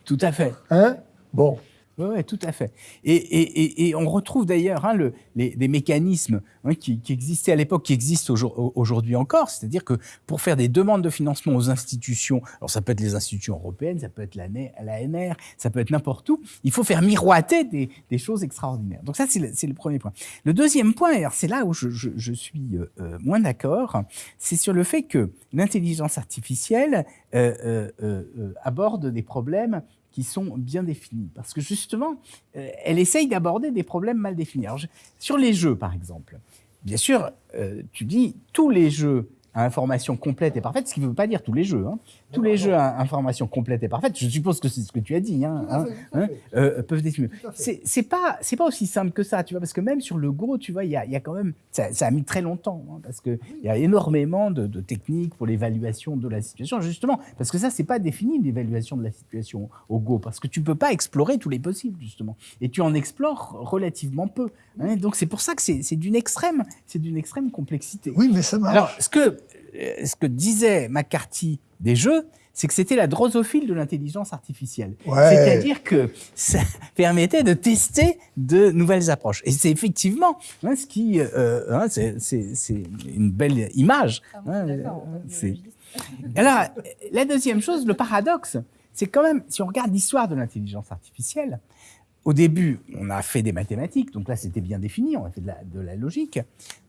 Tout à fait. Hein? Bon. Oui, ouais, tout à fait. Et, et, et, on retrouve d'ailleurs hein, le, les, des mécanismes hein, qui, existaient à l'époque, qui existent aujourd'hui encore. C'est-à-dire que pour faire des demandes de financement aux institutions, alors ça peut être les institutions européennes, ça peut être l'ANR, ça peut être n'importe où, il faut faire miroiter des, choses extraordinaires. Donc ça, c'est le, premier point. Le deuxième point, c'est là où je, suis euh, euh moins d'accord, c'est sur le fait que l'intelligence artificielle euh aborde des problèmes sont bien définis. Parce que justement, euh, elle essaye d'aborder des problèmes mal définis. Alors, sur les jeux, par exemple, bien sûr, euh, tu dis tous les jeux à information complète et parfaite, ce qui ne veut pas dire tous les jeux. Hein. Tous les jeux à information complète et parfaite, je suppose que c'est ce que tu as dit, hein, hein, hein euh, peuvent définir. C'est pas c'est pas aussi simple que ça, tu vois, parce que même sur le Go, tu vois, il y a, y a, quand même ça, ça, a mis très longtemps, hein, parce que il y a énormément de, de techniques pour l'évaluation de la situation, justement, parce que ça c'est pas défini l'évaluation de la situation au Go, parce que tu peux pas explorer tous les possibles justement, et tu en explores relativement peu. Donc c'est pour ça que c'est d'une extrême c'est d'une extrême complexité. Oui, mais ça marche. Alors ce que ce que disait McCarthy des jeux, c'est que c'était la drosophile de l'intelligence artificielle. Ouais. C'est-à-dire que ça *laughs* permettait de tester de nouvelles approches. Et c'est effectivement hein, ce qui, euh, hein, c'est une belle image. Ah, hein, Alors, la deuxième chose, le paradoxe, c'est quand même, si on regarde l'histoire de l'intelligence artificielle, au début, on a fait des mathématiques, donc là c'était bien défini, on a fait de la, logique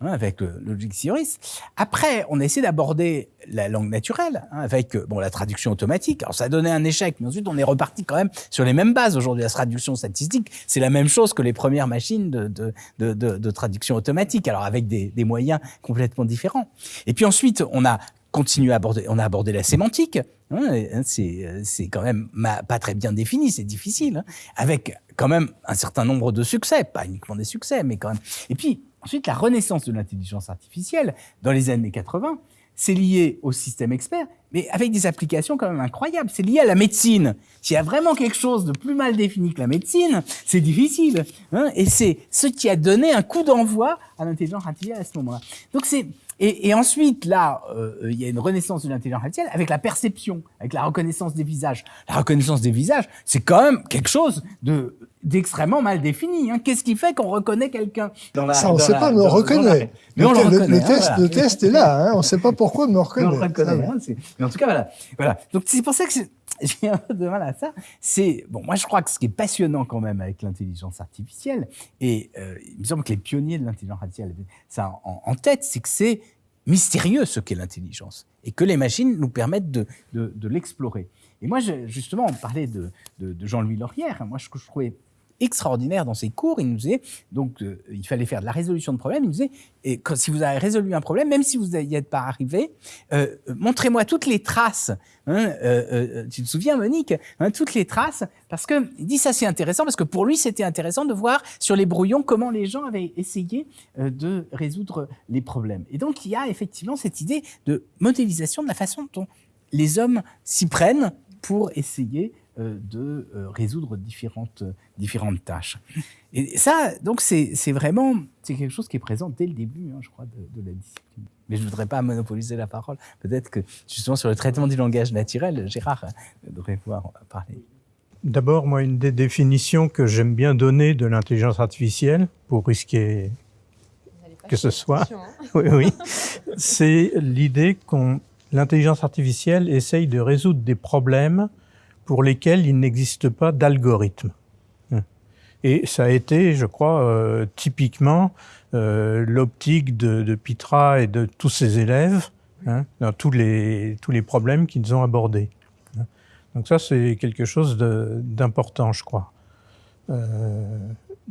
hein, avec le, le logic theories. Après, on a essayé d'aborder la langue naturelle hein, avec bon la traduction automatique. Alors ça a donné un échec, mais ensuite on est reparti quand même sur les mêmes bases. Aujourd'hui, la traduction statistique, c'est la même chose que les premières machines de, traduction automatique, alors avec des moyens complètement différents. Et puis ensuite, on a à aborder, on a abordé la sémantique. Hein, hein c'est quand même pas très bien défini, c'est difficile, hein, avec quand même un certain nombre de succès, pas uniquement des succès, mais quand même. Et puis ensuite, la renaissance de l'intelligence artificielle dans les années 80, c'est lié au système expert, mais avec des applications quand même incroyables. C'est lié à la médecine. S'il y a vraiment quelque chose de plus mal défini que la médecine, c'est difficile. Et c'est ce qui a donné un coup d'envoi à l'intelligence artificielle à ce moment-là. Donc c'est et, et, ensuite, là, euh, il y a une renaissance de l'intelligence artificielle avec la perception, avec la reconnaissance des visages. La reconnaissance des visages, c'est quand même quelque chose de d'extrêmement mal défini. Hein. Qu'est-ce qui fait qu'on reconnaît quelqu'un? Ça, on ne sait pas, mais on reconnaît. Mais on le, reconnaît. Le, test, le test est là. Hein. On ne sait pas pourquoi, mais on *laughs* reconnaît. Mais on reconnaît. Hein, mais en tout cas, voilà. voilà. Donc c'est pour ça que *laughs* j'ai un peu de mal à ça. C'est bon, moi je crois que ce qui est passionnant quand même avec l'intelligence artificielle, et euh, il me semble que les pionniers de l'intelligence artificielle avaient ça en, tête, c'est que c'est mystérieux ce qu'est l'intelligence et que les machines nous permettent de, de, l'explorer. Et moi, justement, on parlait de, de, Jean-Louis Laurière. Moi, je trouvais extraordinaire dans ses cours. Il nous disait, donc, euh, il fallait faire de la résolution de problèmes. Il nous disait, et quand, si vous avez résolu un problème, même si vous n'y êtes pas arrivé, euh, montrez-moi toutes les traces. Hein, euh, euh tu te souviens, Monique hein, Toutes les traces, parce que il dit ça c'est intéressant, parce que pour lui c'était intéressant de voir sur les brouillons comment les gens avaient essayé euh, de résoudre les problèmes. Et donc il y a effectivement cette idée de modélisation de la façon dont les hommes s'y prennent pour essayer euh, de euh, résoudre différentes, différentes tâches. Et ça, donc, c'est vraiment c'est quelque chose qui est présent dès le début, hein, je crois, de, de, la discipline. Mais je ne voudrais pas monopoliser la parole. Peut-être que, justement, sur le traitement du langage naturel, Gérard euh, devrait pouvoir parler. D'abord, moi, une des définitions que j'aime bien donner de l'intelligence artificielle, pour risquer que ce soit, *laughs* hein. oui, oui, c'est l'idée qu'on l'intelligence artificielle essaye de résoudre des problèmes pour lesquels il n'existe pas d'algorithme. Et ça a été, je crois, euh, typiquement euh, l'optique de, de, Pitra et de tous ses élèves hein, dans tous les, tous les problèmes qu'ils ont abordés. Donc ça, c'est quelque chose d'important, je crois. Euh,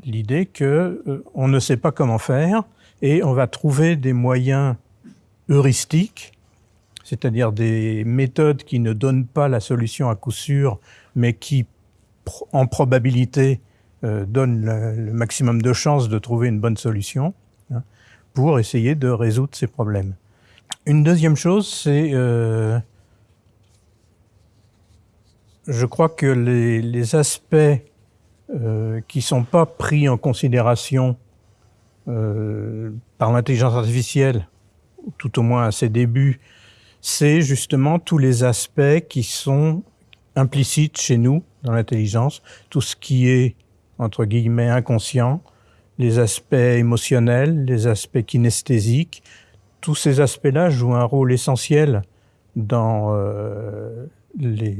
L'idée que on ne sait pas comment faire et on va trouver des moyens heuristiques c'est-à-dire des méthodes qui ne donnent pas la solution à coup sûr, mais qui, en probabilité, euh, donnent le, maximum de chances de trouver une bonne solution hein, pour essayer de résoudre ces problèmes. Une deuxième chose, c'est, euh, je crois que les, aspects euh, qui sont pas pris en considération par l'intelligence artificielle, tout au moins à ses débuts, c'est justement tous les aspects qui sont implicites chez nous dans l'intelligence, tout ce qui est entre guillemets, inconscients, les aspects émotionnels, les aspects kinesthésiques. Tous ces aspects-là jouent un rôle essentiel dans euh, les,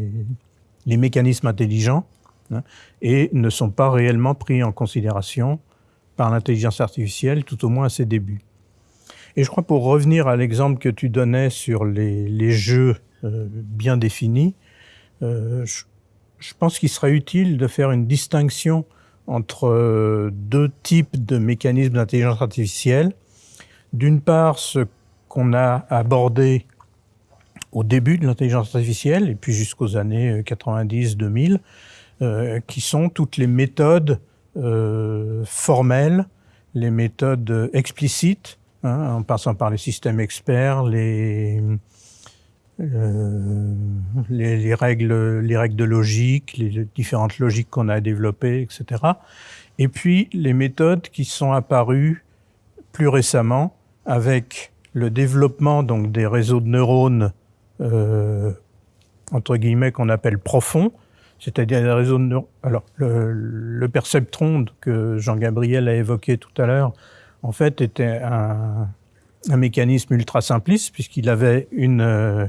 les, mécanismes intelligents hein, et ne sont pas réellement pris en considération par l'intelligence artificielle, tout au moins à ses débuts. Et je crois pour revenir à l'exemple que tu donnais sur les, jeux euh, bien définis, euh, je, pense qu'il serait utile de faire une distinction entre euh, deux types de mécanismes d'intelligence artificielle. D'une part, ce qu'on a abordé au début de l'intelligence artificielle, et puis jusqu'aux années 90-2000, euh, qui sont toutes les méthodes formelles, les méthodes explicites, hein, en passant par les systèmes experts, les, euh, les, les, règles, les règles de logique, les différentes logiques qu'on a développées, etc. Et puis les méthodes qui sont apparues plus récemment avec le développement donc des réseaux de neurones euh, entre guillemets qu'on appelle profonds, c'est-à-dire des réseaux de neurones. Alors le, le perceptron que Jean-Gabriel a évoqué tout à l'heure, en fait, était un, mécanisme ultra simpliste puisqu'il avait une euh,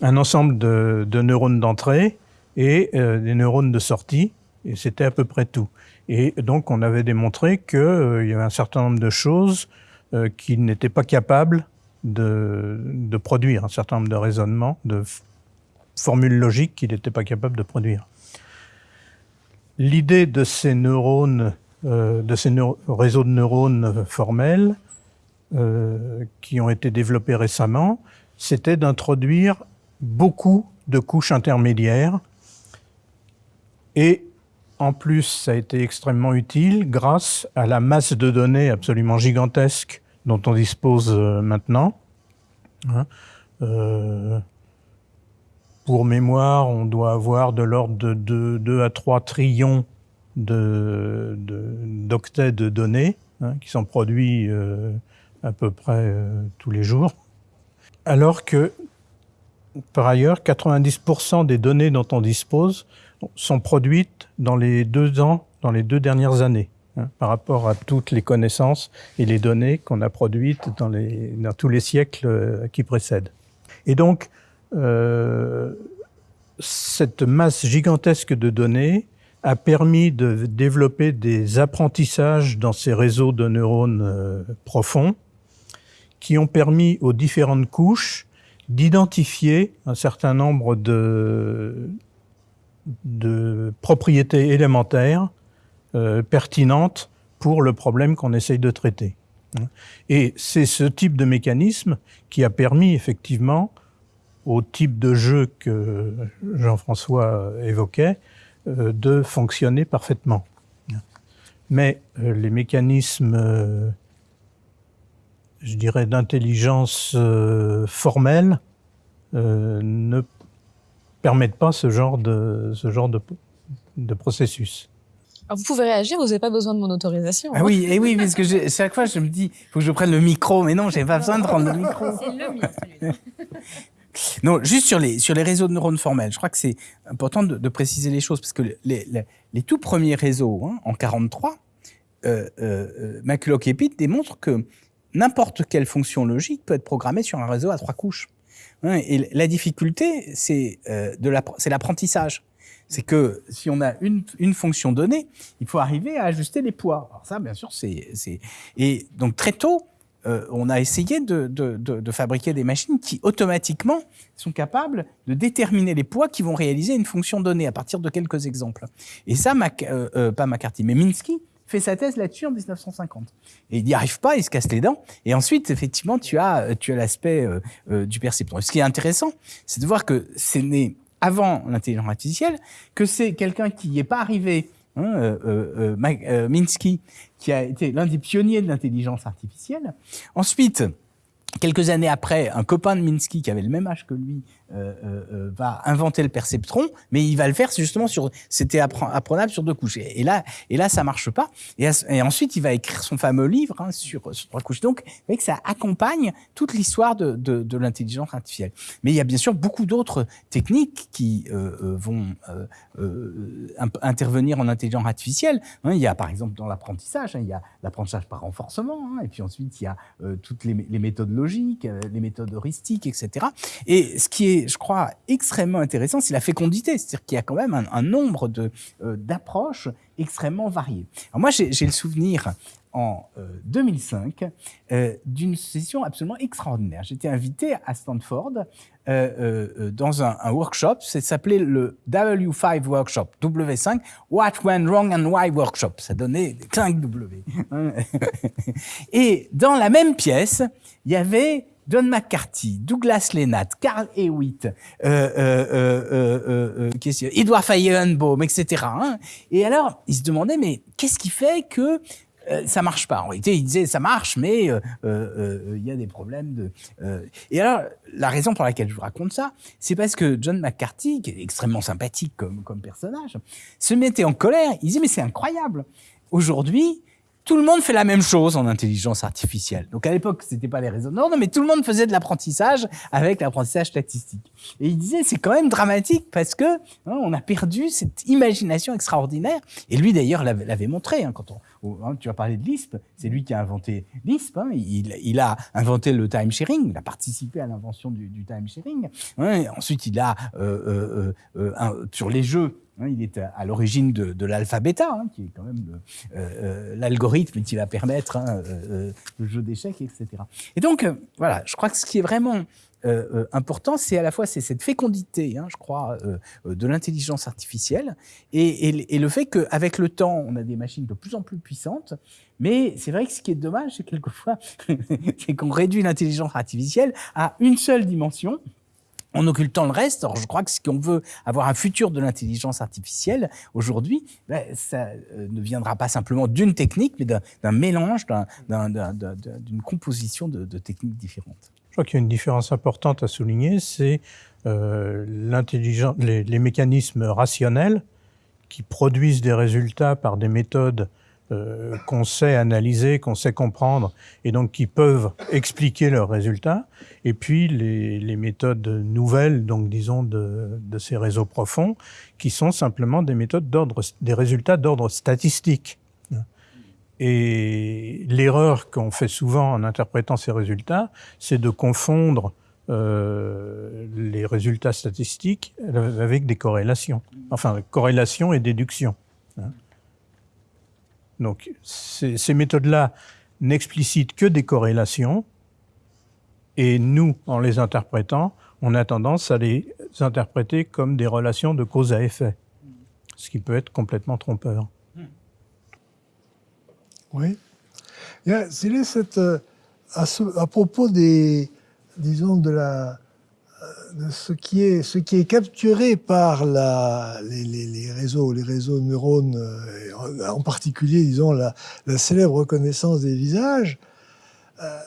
un ensemble de, de neurones d'entrée et euh, des neurones de sortie, et c'était à peu près tout. Et donc on avait démontré qu'il euh, y avait un certain nombre de choses qu'il n'était pas capable de, de, produire, un certain nombre de raisonnements, de formules logiques qu'il n'était pas capable de produire. L'idée de ces neurones, de ces réseaux de neurones formels euh, qui ont été développés récemment, c'était d'introduire beaucoup de couches intermédiaires. Et en plus, ça a été extrêmement utile grâce à la masse de données absolument gigantesque dont on dispose euh, maintenant. Hein euh, pour mémoire, on doit avoir de l'ordre de 2, 2, à 3 trillions d'octets de, de, de, données hein, qui sont produits euh, à peu près euh, tous les jours. Alors que par ailleurs, 90% des données dont on dispose sont produites dans les deux ans, dans les deux dernières années, hein, par rapport à toutes les connaissances et les données qu'on a produites dans, tous les siècles euh, qui précèdent. Et donc, cette masse gigantesque de données a permis de développer des apprentissages dans ces réseaux de neurones euh, profonds qui ont permis aux différentes couches d'identifier un certain nombre de, propriétés élémentaires euh, pertinentes pour le problème qu'on essaye de traiter. Et c'est ce type de mécanisme qui a permis effectivement au type de jeu que Jean-François évoquait de fonctionner parfaitement. Mais euh, les mécanismes euh, je dirais, d'intelligence euh, formelle euh, ne permettent pas ce genre de, ce genre de, de processus. Alors vous pouvez réagir, vous n'avez pas besoin de mon autorisation. Ah oui, et eh oui, parce que je, chaque fois je me dis, il faut que je prenne le micro, mais non, j'ai pas besoin de prendre le micro. C'est le mien, *laughs* Non, juste sur les, sur les réseaux de neurones formels, je crois que c'est important de, préciser les choses, parce que les, les, tout premiers réseaux, hein, en 43, euh, euh, Pitt démontrent que n'importe quelle fonction logique peut être programmée sur un réseau à trois couches. Et la difficulté, c'est euh, l'apprentissage. C'est que si on a une, une, fonction donnée, il faut arriver à ajuster les poids. Alors ça, bien sûr, c'est... Et donc très tôt, euh, on a essayé de, fabriquer des machines qui automatiquement sont capables de déterminer les poids qui vont réaliser une fonction donnée à partir de quelques exemples. Et ça, euh, euh, pas McCarthy, mais Minsky fait sa thèse là-dessus en 1950. Et il n'y arrive pas, il se casse les dents. Et ensuite, effectivement, tu as, l'aspect du perceptron. Ce qui est intéressant, c'est de voir que c'est né avant l'intelligence artificielle, que c'est quelqu'un qui n'y est pas arrivé, hein, euh, euh Minsky, qui a été l'un des pionniers de l'intelligence artificielle. Ensuite, quelques années après, un copain de Minsky qui avait le même âge que lui euh, euh, va inventer le perceptron, mais il va le faire justement sur, c'était apprenable sur deux couches. Et, là, et là, ça marche pas. Et, ensuite, il va écrire son fameux livre hein, sur, trois couches. Donc, vous voyez que ça accompagne toute l'histoire de, l'intelligence artificielle. Mais il y a bien sûr beaucoup d'autres techniques qui euh, vont intervenir en intelligence artificielle. Hein, il y a, par exemple, dans l'apprentissage, hein, il y a l'apprentissage par renforcement, et puis ensuite il y a toutes les, les, méthodes logiques, les méthodes heuristiques, etc. Et ce qui est je crois, extrêmement intéressant, c'est la fécondité. C'est-à-dire qu'il y a quand même un, nombre euh, d'approches extrêmement variées. Alors moi, j'ai le souvenir en 2005 euh, euh, d'une session absolument extraordinaire. J'étais invité à Stanford dans un, workshop, ça s'appelait le W5 Workshop, W5, What Went Wrong and Why Workshop. Ça donnait 5 W. *laughs* Et dans la même pièce, il y avait John McCarthy, Douglas Lennart, Carl Hewitt, euh, euh, euh, euh Edouard Feigenbaum, etc. Hein. Et alors, ils se demandaient, mais qu'est-ce qui fait que ça marche pas? En réalité, ils disaient ça marche, mais il y a des problèmes de. Et alors, la raison pour laquelle je vous raconte ça, c'est parce que John McCarthy, qui est extrêmement sympathique comme, comme personnage, se mettait en colère. Il disait mais c'est incroyable. Aujourd'hui, tout le monde fait la même chose en intelligence artificielle. Donc à l'époque, c'était pas les réseaux. Non, mais tout le monde faisait de l'apprentissage avec l'apprentissage statistique. Et il disait, c'est quand même dramatique parce que hein, on a perdu cette imagination extraordinaire. Et lui d'ailleurs l'avait montré hein, quand on, hein, tu as parlé de Lisp, c'est lui qui a inventé Lisp. Il, a inventé le time sharing, il a participé à l'invention du, time sharing. Ensuite, il a euh, euh, euh, sur les jeux il est à, l'origine de, de l'alpha-bêta, hein, qui est quand même euh, euh, l'algorithme qui va permettre hein, euh, le jeu d'échecs, etc. Et donc, voilà, je crois que ce qui est vraiment important, c'est à la fois cette fécondité, je crois, de l'intelligence artificielle, et, et, le fait qu'avec le temps, on a des machines de plus en plus puissantes, mais c'est vrai que ce qui est dommage, c'est quelquefois, *laughs* c'est qu'on réduit l'intelligence artificielle à une seule dimension, en occultant le reste. Je crois que si on veut avoir un futur de l'intelligence artificielle aujourd'hui, ben, ça euh, ne viendra pas simplement d'une technique, mais d'un mélange, d'une composition de, techniques différentes. Je crois qu'il y a une différence importante à souligner, c'est euh, les mécanismes rationnels qui produisent des résultats par des méthodes euh, qu'on sait analyser, qu'on sait comprendre, et donc qui peuvent expliquer leurs résultats. Et puis les, méthodes nouvelles, donc disons de, de, ces réseaux profonds, qui sont simplement des méthodes d'ordre, des résultats d'ordre statistique. Et l'erreur qu'on fait souvent en interprétant ces résultats, c'est de confondre euh, les résultats statistiques avec des corrélations. Enfin, corrélation et déduction. Donc ces, méthodes-là n'explicitent que des corrélations, et nous, en les interprétant, on a tendance à les interpréter comme des relations de cause à effet, ce qui peut être complètement trompeur. Oui. Cette, euh, à, à, propos des, disons, de la, ce qui est ce qui est capturé par les, réseaux les réseaux de neurones euh, en particulier disons la, la célèbre reconnaissance des visages euh,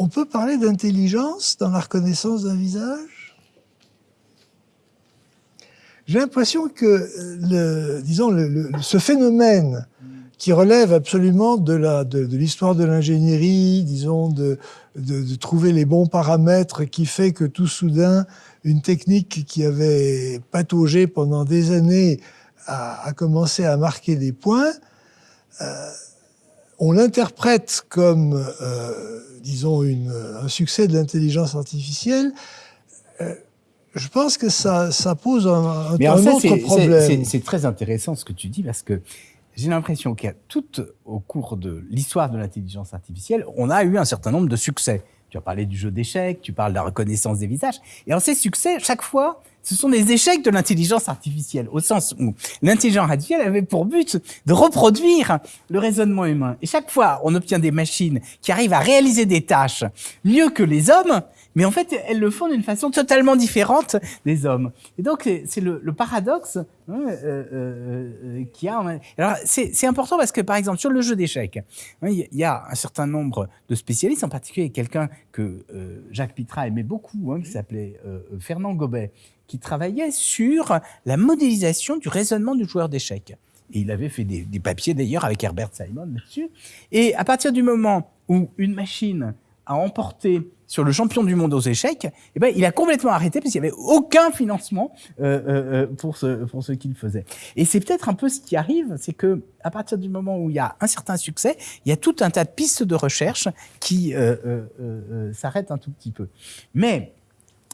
on peut parler d'intelligence dans la reconnaissance d'un visage? J'ai l'impression que disons ce phénomène qui relève absolument de de, de l'histoire de l'ingénierie disons de de, trouver les bons paramètres qui fait que tout soudain, une technique qui avait pataugé pendant des années a, commencé à marquer des points. Euh, on l'interprète comme, euh, disons, une, un succès de l'intelligence artificielle. Euh, je pense que ça, ça pose un, un autre problème. C'est très intéressant ce que tu dis parce que j'ai l'impression a tout au cours de l'histoire de l'intelligence artificielle, on a eu un certain nombre de succès. Tu as parlé du jeu d'échecs, tu parles de la reconnaissance des visages. Et en ces succès, chaque fois, ce sont des échecs de l'intelligence artificielle, au sens où l'intelligence artificielle avait pour but de reproduire le raisonnement humain. Et chaque fois, on obtient des machines qui arrivent à réaliser des tâches mieux que les hommes, mais en fait, elles le font d'une façon totalement différente des hommes. Et donc, c'est le, paradoxe hein, euh, euh, euh qu'il y a. Alors, c'est important parce que, par exemple, sur le jeu d'échecs, hein, il y a un certain nombre de spécialistes, en particulier quelqu'un que Jacques Pitra aimait beaucoup, hein, qui s'appelait Fernand Gobet, qui travaillait sur la modélisation du raisonnement du joueur d'échecs. Et il avait fait des, des papiers d'ailleurs avec Herbert Simon là-dessus. Et à partir du moment où une machine a emporté sur le champion du monde aux échecs, eh ben, il a complètement arrêté parce qu'il n'y avait aucun financement euh, euh, pour ce, pour ce qu'il faisait. Et c'est peut-être un peu ce qui arrive, c'est que à partir du moment où il y a un certain succès, il y a tout un tas de pistes de recherche qui euh, euh, euh s'arrêtent un tout petit peu. Mais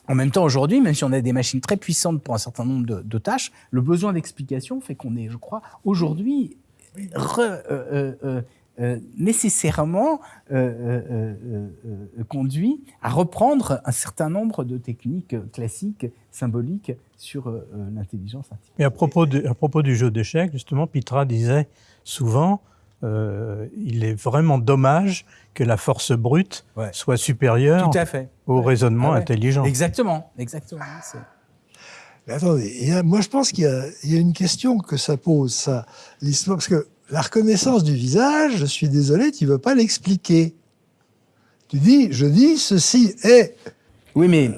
en même temps, aujourd'hui, même si on a des machines très puissantes pour un certain nombre de, tâches, le besoin d'explication fait qu'on est, je crois, aujourd'hui euh, euh, nécessairement euh, euh, conduit à reprendre un certain nombre de techniques classiques, symboliques sur l'intelligence artificielle. Mais à propos, de, à propos du jeu d'échecs, justement, Pitra disait souvent euh, il est vraiment dommage que la force brute ouais. soit supérieure Tout à fait. au ouais. raisonnement ah ouais. intelligent. Exactement, exactement. Mais attendez, a, moi je pense qu'il y, y, a une question que ça pose, ça, l'histoire, parce que la reconnaissance du visage, je suis désolé, tu ne veux pas l'expliquer. Tu dis, je dis, ceci est... Oui, mais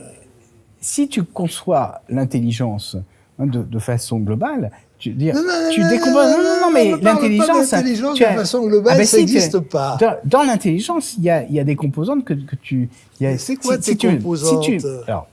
si tu conçois l'intelligence hein, de, de, façon globale, tu, dire, non, non, tu décomposes... Non, non, non, mais l'intelligence... L'intelligence de façon globale, ah ben, ça n'existe pas. Dans, dans l'intelligence, il y a, y a des composantes que, que tu... C'est quoi si, tes si composantes? tu, Alors,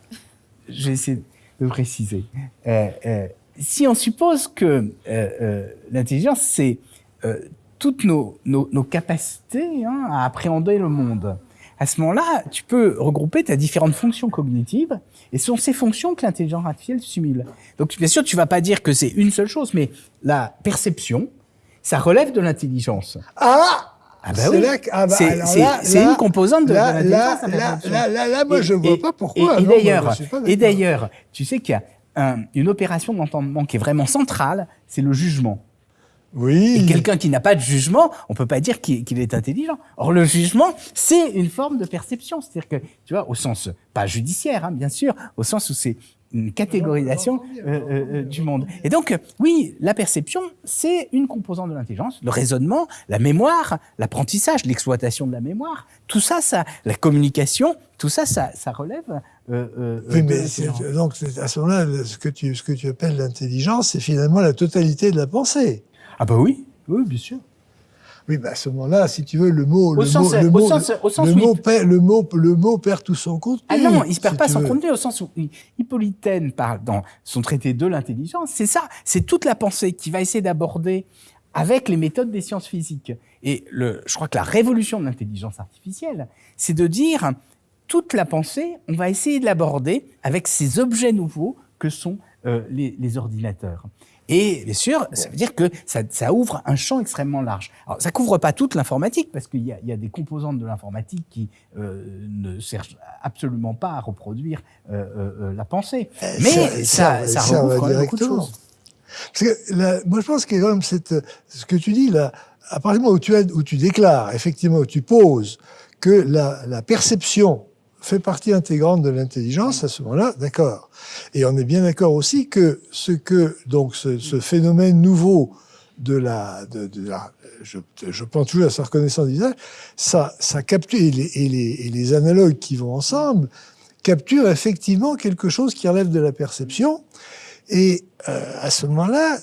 je vais essayer de préciser. Euh, euh, si on suppose que euh, l'intelligence, c'est euh, toutes nos, nos, nos capacités hein, à appréhender le monde. À ce moment-là, tu peux regrouper tes différentes fonctions cognitives, et ce sont ces fonctions que l'intelligence artificielle simule. Donc, bien sûr, tu vas pas dire que c'est une seule chose, mais la perception, ça relève de l'intelligence. Ah ah bah oui. Ah bah c'est une composante de, là, de là, là, là, là, moi, et, je vois et, pas pourquoi. Et, et d'ailleurs, et d'ailleurs, tu sais qu'il y a un, une opération d'entendement qui est vraiment centrale, c'est le jugement. Oui. Et quelqu'un qui n'a pas de jugement, on peut pas dire qu'il qu est intelligent. Or, le jugement, c'est une forme de perception. C'est-à-dire que, tu vois, au sens, pas judiciaire, hein, bien sûr, au sens où c'est une catégorisation euh, euh, du monde. Et donc, oui, la perception, c'est une composante de l'intelligence, le raisonnement, la mémoire, l'apprentissage, l'exploitation de la mémoire, tout ça, ça, la communication, tout ça, ça, ça relève. Euh, oui, mais donc à ce moment-là, ce que tu, ce que tu appelles l'intelligence, c'est finalement la totalité de la pensée. Ah bah oui, oui, bien sûr. Oui, bah à ce moment-là, si tu veux, le mot, le mot, le mot, perd, le mot, le mot perd tout son contenu. Ah non, il se perd si pas son veux. contenu au sens où Hippolytaine parle dans son traité de l'intelligence. C'est ça, c'est toute la pensée qui va essayer d'aborder avec les méthodes des sciences physiques. Et le, je crois que la révolution de l'intelligence artificielle, c'est de dire toute la pensée, on va essayer de l'aborder avec ces objets nouveaux que sont euh, les, les ordinateurs. Et bien sûr, ça veut dire que ça, ça, ouvre un champ extrêmement large. Alors, ça couvre pas toute l'informatique parce qu'il y, y, a des composantes de l'informatique qui euh, ne servent absolument pas à reproduire euh, euh, la pensée. Mais ça, ça, ça recouvre quand même beaucoup de choses. Parce que là, moi, je pense que quand même cette, ce que tu dis là, à partir du moment où tu, as, où tu déclares, effectivement, où tu poses que la, la perception fait partie intégrante de l'intelligence, à ce moment-là, d'accord. Et on est bien d'accord aussi que ce que, donc, ce, phénomène nouveau de la, je, je pense toujours à sa reconnaissance d'usage, ça, ça capture, et les, analogues qui vont ensemble, capturent effectivement quelque chose qui relève de la perception. Et euh, à ce moment-là,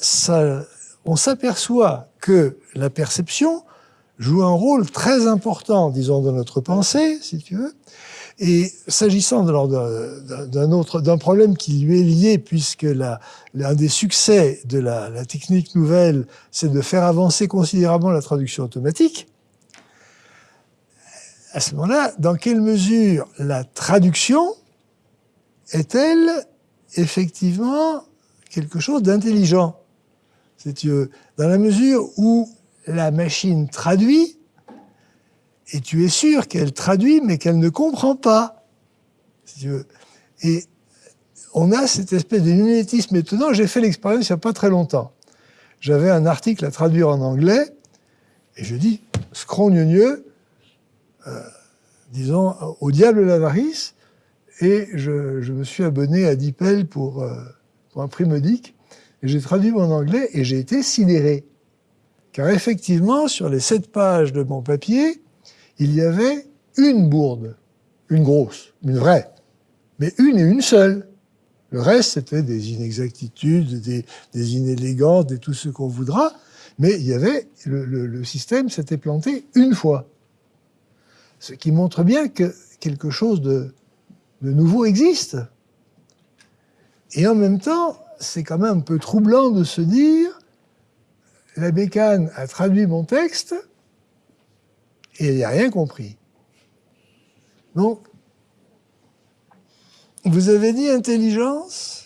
on s'aperçoit que la perception joue un rôle très important, disons, dans notre pensée, si tu veux, et s'agissant d'un autre, d'un problème qui lui est lié, puisque l'un des succès de la, technique nouvelle, c'est de faire avancer considérablement la traduction automatique, à ce moment-là, dans quelle mesure la traduction est-elle effectivement quelque chose d'intelligent? Veux, dans la mesure où la machine traduit, et tu es sûr qu'elle traduit, mais qu'elle ne comprend pas. Si tu veux. Et on a cette espèce de mimétisme étonnant. J'ai fait l'expérience il n'y a pas très longtemps. J'avais un article à traduire en anglais, et je dis, scrogneux, euh, disons, au diable l'avarice, et je, je, me suis abonné à DeepL pour, euh, pour un prix modique. Et j'ai traduit mon anglais et j'ai été sidéré. Car effectivement, sur les sept pages de mon papier, il y avait une bourde, une grosse, une vraie, mais une et une seule. Le reste, c'était des inexactitudes, des, inélégances, des tout ce qu'on voudra, mais il y avait, le, système s'était planté une fois. Ce qui montre bien que quelque chose de, de nouveau existe. Et en même temps, c'est quand même un peu troublant de se dire, la bécane a traduit mon texte et elle n'a rien compris. Donc, vous avez dit intelligence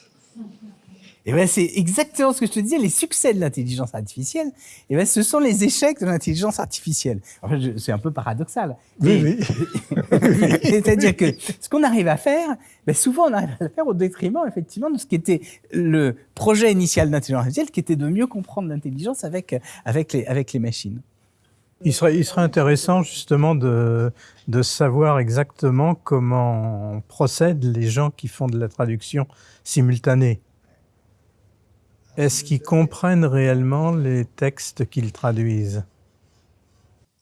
et ben c'est exactement ce que je te disais, les succès de l'intelligence artificielle, et ben ce sont les échecs de l'intelligence artificielle. En fait, c'est un peu paradoxal. Oui, oui. *laughs* C'est-à-dire que ce qu'on arrive à faire, ben souvent on arrive à le faire au détriment effectivement de ce qui était le projet initial d'intelligence artificielle, qui était de mieux comprendre l'intelligence avec avec les avec les machines. Il serait, il serait intéressant justement de, de savoir exactement comment procèdent les gens qui font de la traduction simultanée. Est-ce qu'ils comprennent réellement les textes qu'ils traduisent?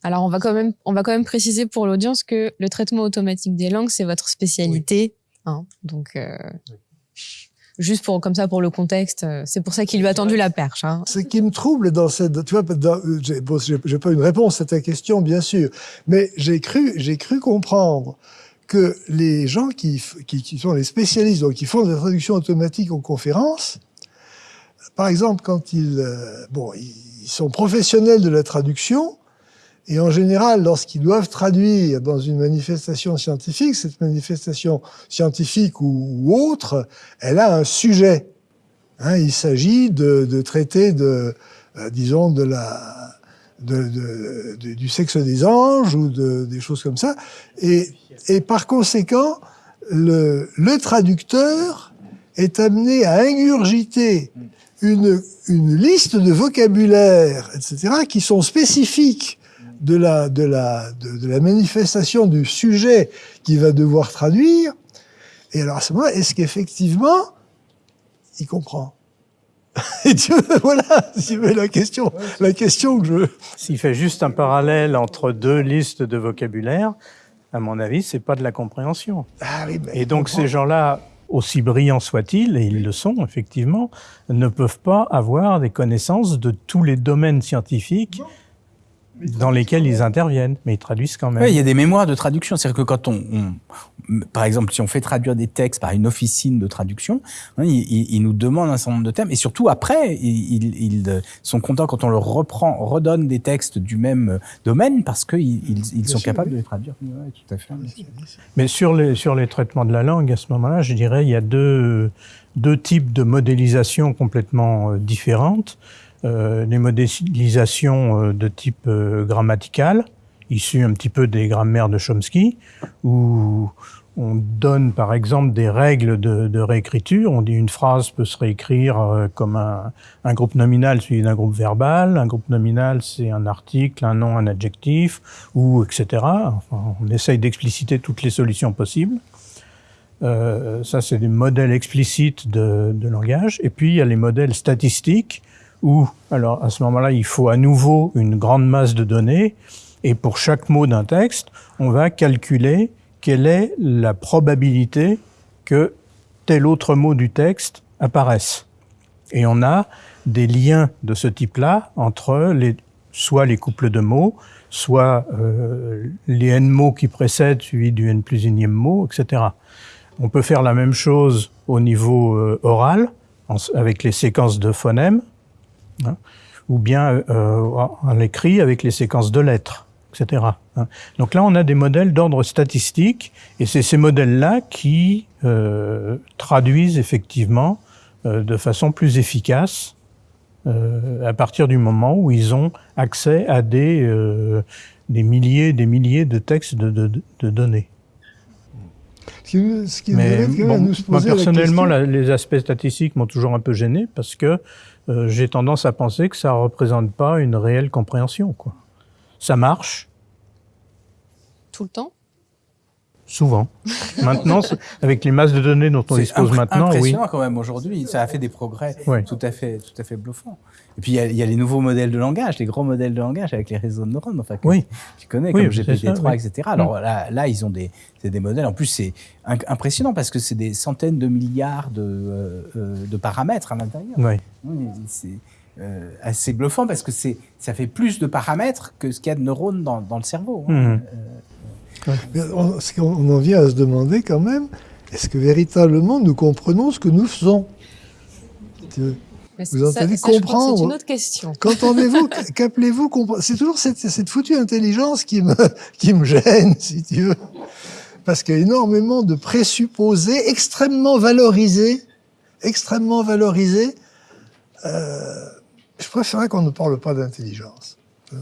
Alors, on va, quand même, on va quand même préciser pour l'audience que le traitement automatique des langues, c'est votre spécialité. Oui. Hein, donc, euh, juste pour comme ça pour le contexte, euh, c'est pour ça qu'il lui a tendu la perche. Hein. Ce qui me trouble dans cette, tu vois, j'ai pas une réponse à ta question bien sûr, mais j'ai cru, j'ai cru comprendre que les gens qui, qui, qui, sont les spécialistes, donc qui font de la traduction automatique en conférence, par exemple, quand ils, euh, bon, ils sont professionnels de la traduction, et en général, lorsqu'ils doivent traduire dans une manifestation scientifique, cette manifestation scientifique ou, autre, elle a un sujet. Hein, il s'agit de, traiter de, euh, disons, de la, du sexe des anges ou de, des choses comme ça. Et, par conséquent, le, le traducteur est amené à ingurgiter une, une liste de vocabulaire, etc., qui sont spécifiques de la, de, la, de, de la manifestation du sujet qu'il va devoir traduire. Et alors à ce moment-là, est-ce qu'effectivement, il comprend? *laughs* Et Dieu, voilà, la question, la question que je. S'il fait juste un parallèle entre deux listes de vocabulaire, à mon avis, c'est pas de la compréhension. Ah oui, et donc ces gens-là aussi brillants soient-ils, et ils le sont effectivement, ne peuvent pas avoir des connaissances de tous les domaines scientifiques dans lesquels ils interviennent, mais ils traduisent quand même. Oui, il y a des mémoires de traduction. C'est-à-dire que quand on, on, par exemple, si on fait traduire des textes par une officine de traduction, hein, ils, ils, nous demandent un certain nombre de termes, et surtout après, ils, ils, sont contents quand on leur reprend, redonne des textes du même domaine, parce qu'ils ils, sont capables de les traduire. Ouais, tout à fait. Mais sur les, sur les traitements de la langue, à ce moment-là, je dirais, il y a deux, deux types de modélisation complètement différentes euh, les modélisations euh, de type euh, grammatical, issues un petit peu des grammaires de Chomsky, où on donne par exemple des règles de, réécriture. On dit une phrase peut se réécrire euh, comme un, groupe nominal suivi d'un groupe verbal. Un groupe nominal, c'est un article, un nom, un adjectif, ou etc. Enfin, on essaye d'expliciter toutes les solutions possibles. Euh, ça, c'est des modèles explicites de, langage. Et puis, il y a les modèles statistiques où, alors à ce moment-là, il faut à nouveau une grande masse de données, et pour chaque mot d'un texte, on va calculer quelle est la probabilité que tel autre mot du texte apparaisse. Et on a des liens de ce type-là entre les, soit les couples de mots, soit euh, les n mots qui précèdent suivis du n plus unième mot, etc. On peut faire la même chose au niveau euh, oral, avec les séquences de phonèmes, hein, ou bien euh, en écrit avec les séquences de lettres, etc. Hein. Donc là, on a des modèles d'ordre statistique, et c'est ces modèles-là qui euh, traduisent effectivement euh, de façon plus efficace euh, à partir du moment où ils ont accès à des, des milliers des milliers de textes de, de, de données. Ce qui, ce qui Mais bon, moi, personnellement, la, les aspects statistiques m'ont toujours un peu gêné parce que euh, j'ai tendance à penser que ça ne représente pas une réelle compréhension. Ça marche. Tout le temps? Souvent. *laughs* maintenant, avec les masses de données dont on dispose maintenant, oui. C'est quand même aujourd'hui. Ça a fait des progrès tout à fait, tout à fait bluffants. Et puis il y, a, les nouveaux modèles de langage, les gros modèles de langage avec les réseaux de neurones, enfin que oui. tu connais comme GPT-3, etc. Alors là, là, ils ont des, des modèles. En plus, c'est impressionnant parce que c'est des centaines de milliards de, euh, euh, de paramètres à l'intérieur. Oui. C'est euh, assez bluffant parce que c'est ça fait plus de paramètres que ce qu'il y a de neurones dans, dans le cerveau. Hein. Mmh. On, on en vient à se demander quand même, est-ce que véritablement nous comprenons ce que nous faisons? Vous entendez comprendre. C'est une autre question. Qu'entendez-vous *laughs* Qu'appelez-vous comprendre C'est toujours cette, cette, foutue intelligence qui me, *laughs* qui me gêne, si tu veux. Parce qu'il y a énormément de présupposés extrêmement valorisés, extrêmement valorisés. Euh, je préférerais qu'on ne parle pas d'intelligence. Euh,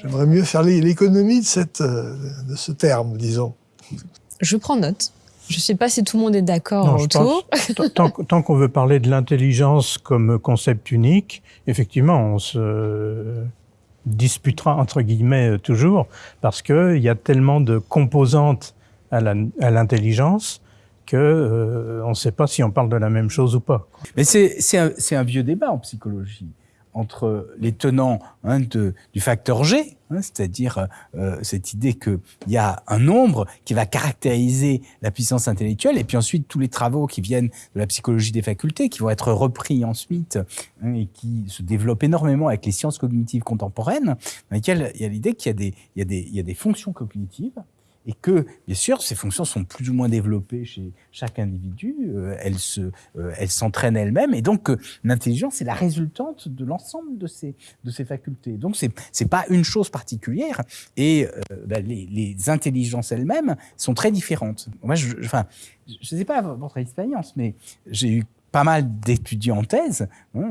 j'aimerais mieux faire l'économie de, cette, euh, de ce terme, disons. Je prends note. Je ne sais pas si tout le monde est d'accord autour. tant, qu'on veut parler de l'intelligence comme concept unique, effectivement, on se disputera entre guillemets toujours parce qu'il y a tellement de composantes à l'intelligence qu'on euh, ne sait pas si on parle de la même chose ou pas. Mais c'est un, un, vieux débat en psychologie entre les tenants hein, du facteur G, hein, c'est-à-dire euh, cette idée qu'il y a un nombre qui va caractériser la puissance intellectuelle, et puis ensuite tous les travaux qui viennent de la psychologie des facultés, qui vont être repris ensuite hein, et qui se développent énormément avec les sciences cognitives contemporaines, dans lesquelles il y a l'idée qu'il y, y, il y a des fonctions cognitives et que, bien sûr, ces fonctions sont plus ou moins développées chez chaque individu, euh, euh, elles s'entraînent elles-mêmes, et donc euh, l'intelligence est la résultante de l'ensemble de ces, facultés. Donc c'est, c'est pas une chose particulière, et bah, les, intelligences elles-mêmes sont très différentes. Moi, je, enfin, je sais pas votre expérience, mais j'ai eu pas mal d'étudiants en thèse, hein,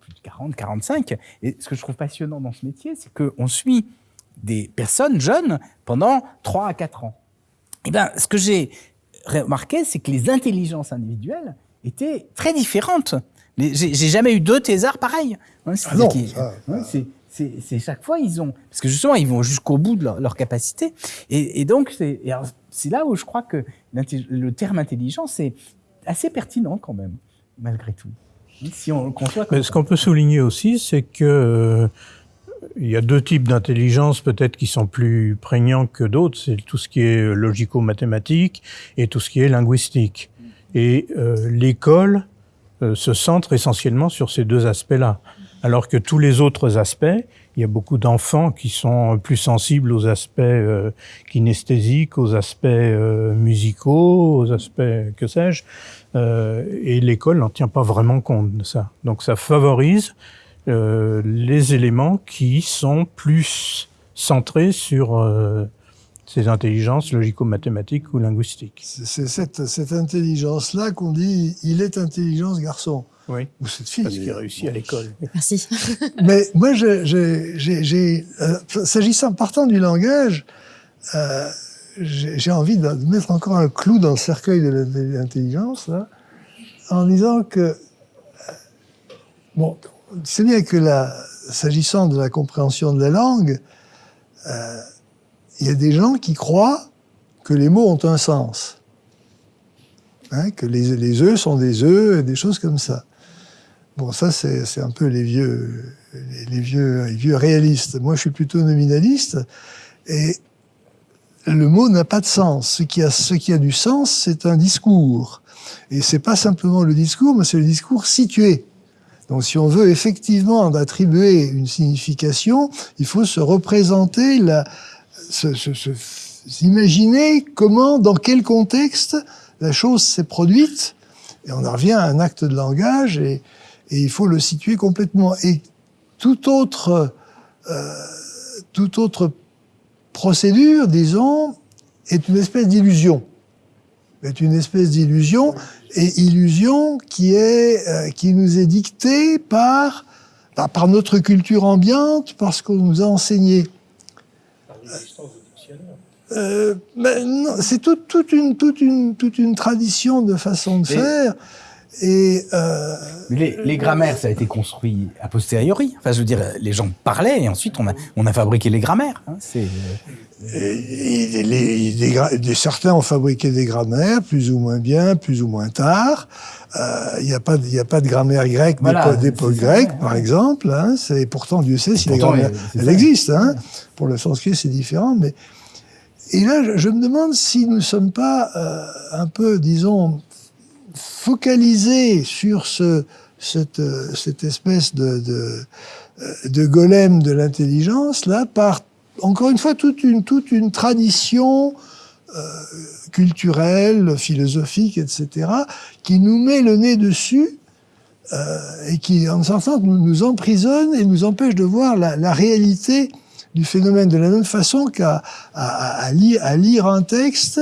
plus de 40, 45, et ce que je trouve passionnant dans ce métier, c'est qu'on suit des personnes jeunes pendant 3 à 4 ans. Et eh bien, ce que j'ai remarqué, c'est que les intelligences individuelles étaient très différentes. J'ai jamais eu deux thésards pareils. Hein, ah non, c'est chaque fois ils ont parce que justement ils vont jusqu'au bout de leur, capacité et, et donc c'est là où je crois que le terme intelligence est assez pertinent quand même malgré tout. Si on le ce qu'on peut souligner aussi, c'est que euh, il y a deux types d'intelligence peut-être qui sont plus prégnants que d'autres. C'est tout ce qui est logico-mathématique et tout ce qui est linguistique. Et euh, l'école euh, se centre essentiellement sur ces deux aspects-là. Alors que tous les autres aspects, il y a beaucoup d'enfants qui sont plus sensibles aux aspects euh, kinesthésiques, aux aspects euh, musicaux, aux aspects que sais-je. et l'école n'en tient pas vraiment compte de ça. Donc ça favorise euh, les éléments qui sont plus centrés sur euh, ces intelligences logico-mathématiques ou linguistiques. C'est cette, cette intelligence-là qu'on dit « il est intelligence garçon ». Oui, ou cette fille. Parce qu'il réussit à l'école. Merci. *laughs* Mais moi, j'ai, euh, s'agissant partant du langage, euh, j'ai envie de mettre encore un clou dans le cercueil de l'intelligence, en disant que, bon, c'est bien que s'agissant de la compréhension de la langue, euh, il y a des gens qui croient que les mots ont un sens. Hein, que les, œufs sont des œufs, des choses comme ça. Bon, ça, c'est un peu les vieux, les, vieux, vieux réalistes. Moi, je suis plutôt nominaliste. Et le mot n'a pas de sens. Ce qui a, ce qui a du sens, c'est un discours. Et c'est pas simplement le discours, mais c'est le discours situé. Donc si on veut effectivement attribuer une signification, il faut se représenter, la, se, imaginer comment, dans quel contexte la chose s'est produite, et on en revient à un acte de langage, et, et il faut le situer complètement. Et toute autre, euh, toute autre procédure, disons, est une espèce d'illusion. Est une espèce d'illusion et illusion qui est euh, qui nous est dictée par bah, par notre culture ambiante, parce qu'on nous a enseigné. Euh, ben c'est toute, toute, une, toute, une, toute une tradition de façon de faire. Et euh, les, les, grammaires, ça a été construit a posteriori. Enfin, je veux dire, les gens parlaient et ensuite on a, on a fabriqué les grammaires. Hein. C'est et, les, les, certains ont fabriqué des grammaires, plus ou moins bien, plus ou moins tard. Il n'y a, pas, a pas de grammaire grecque voilà, d'époque grecque, par exemple. Hein, c'est pourtant Dieu sait si les grammaires, elles existent. Hein. Pour le sanskrit, c'est différent, mais et là, je, me demande si nous ne sommes pas euh, un peu, disons, focalisés sur ce, cette, cette espèce de, de, de golem de l'intelligence, là, par, encore une fois, toute une, toute une tradition euh, culturelle, philosophique, etc., qui nous met le nez dessus euh, et qui, en certain sens, nous, nous emprisonne et nous empêche de voir la, la réalité du phénomène de la même façon qu'à à, à, lire, un texte,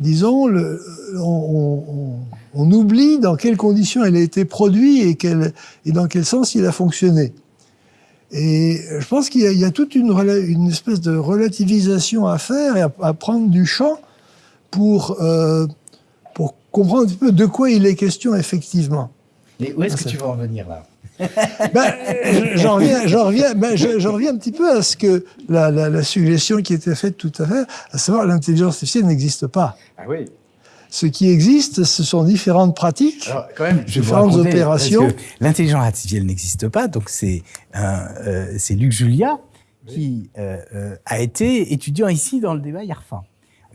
disons, le, on, on, oublie dans quelles conditions il a été produit et, quel, et dans quel sens il a fonctionné. Et je pense qu'il y, y, a toute une, une, espèce de relativisation à faire et à, prendre du champ pour, euh, pour comprendre un petit peu de quoi il est question effectivement. Mais où est-ce que tu veux en venir là? Ben, j'en reviens, j'en reviens, ben, reviens un petit peu à ce que la, la, la, suggestion qui était faite tout à l'heure, à savoir l'intelligence artificielle n'existe pas. Ah oui. Ce qui existe, ce sont différentes pratiques, Alors, quand même, je différentes raconter, opérations. L'intelligence artificielle n'existe pas, donc c'est euh, c'est Luc Julia qui euh, euh, a été étudiant ici dans le débat IARFA.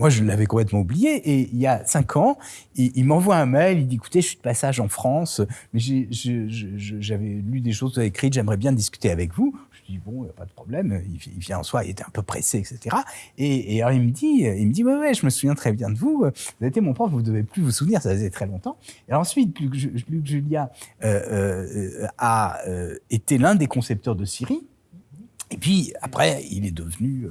Moi, je l'avais complètement oublié. Et il y a cinq ans, il, m'envoie un mail. Il dit "Écoutez, je suis de passage en France, mais j'avais lu des choses écrites. J'aimerais bien discuter avec vous." Je dis "Bon, pas de problème." Il, vient en soi. Il était un peu pressé, etc. Et, alors il me dit, il me dit "Ouais, ouais, je me souviens très bien de vous. Vous été mon prof. Vous devez plus vous souvenir. Ça faisait très longtemps." Et ensuite, Luc, Julia euh, euh, a euh, été l'un des concepteurs de Siri. Et puis après, il est devenu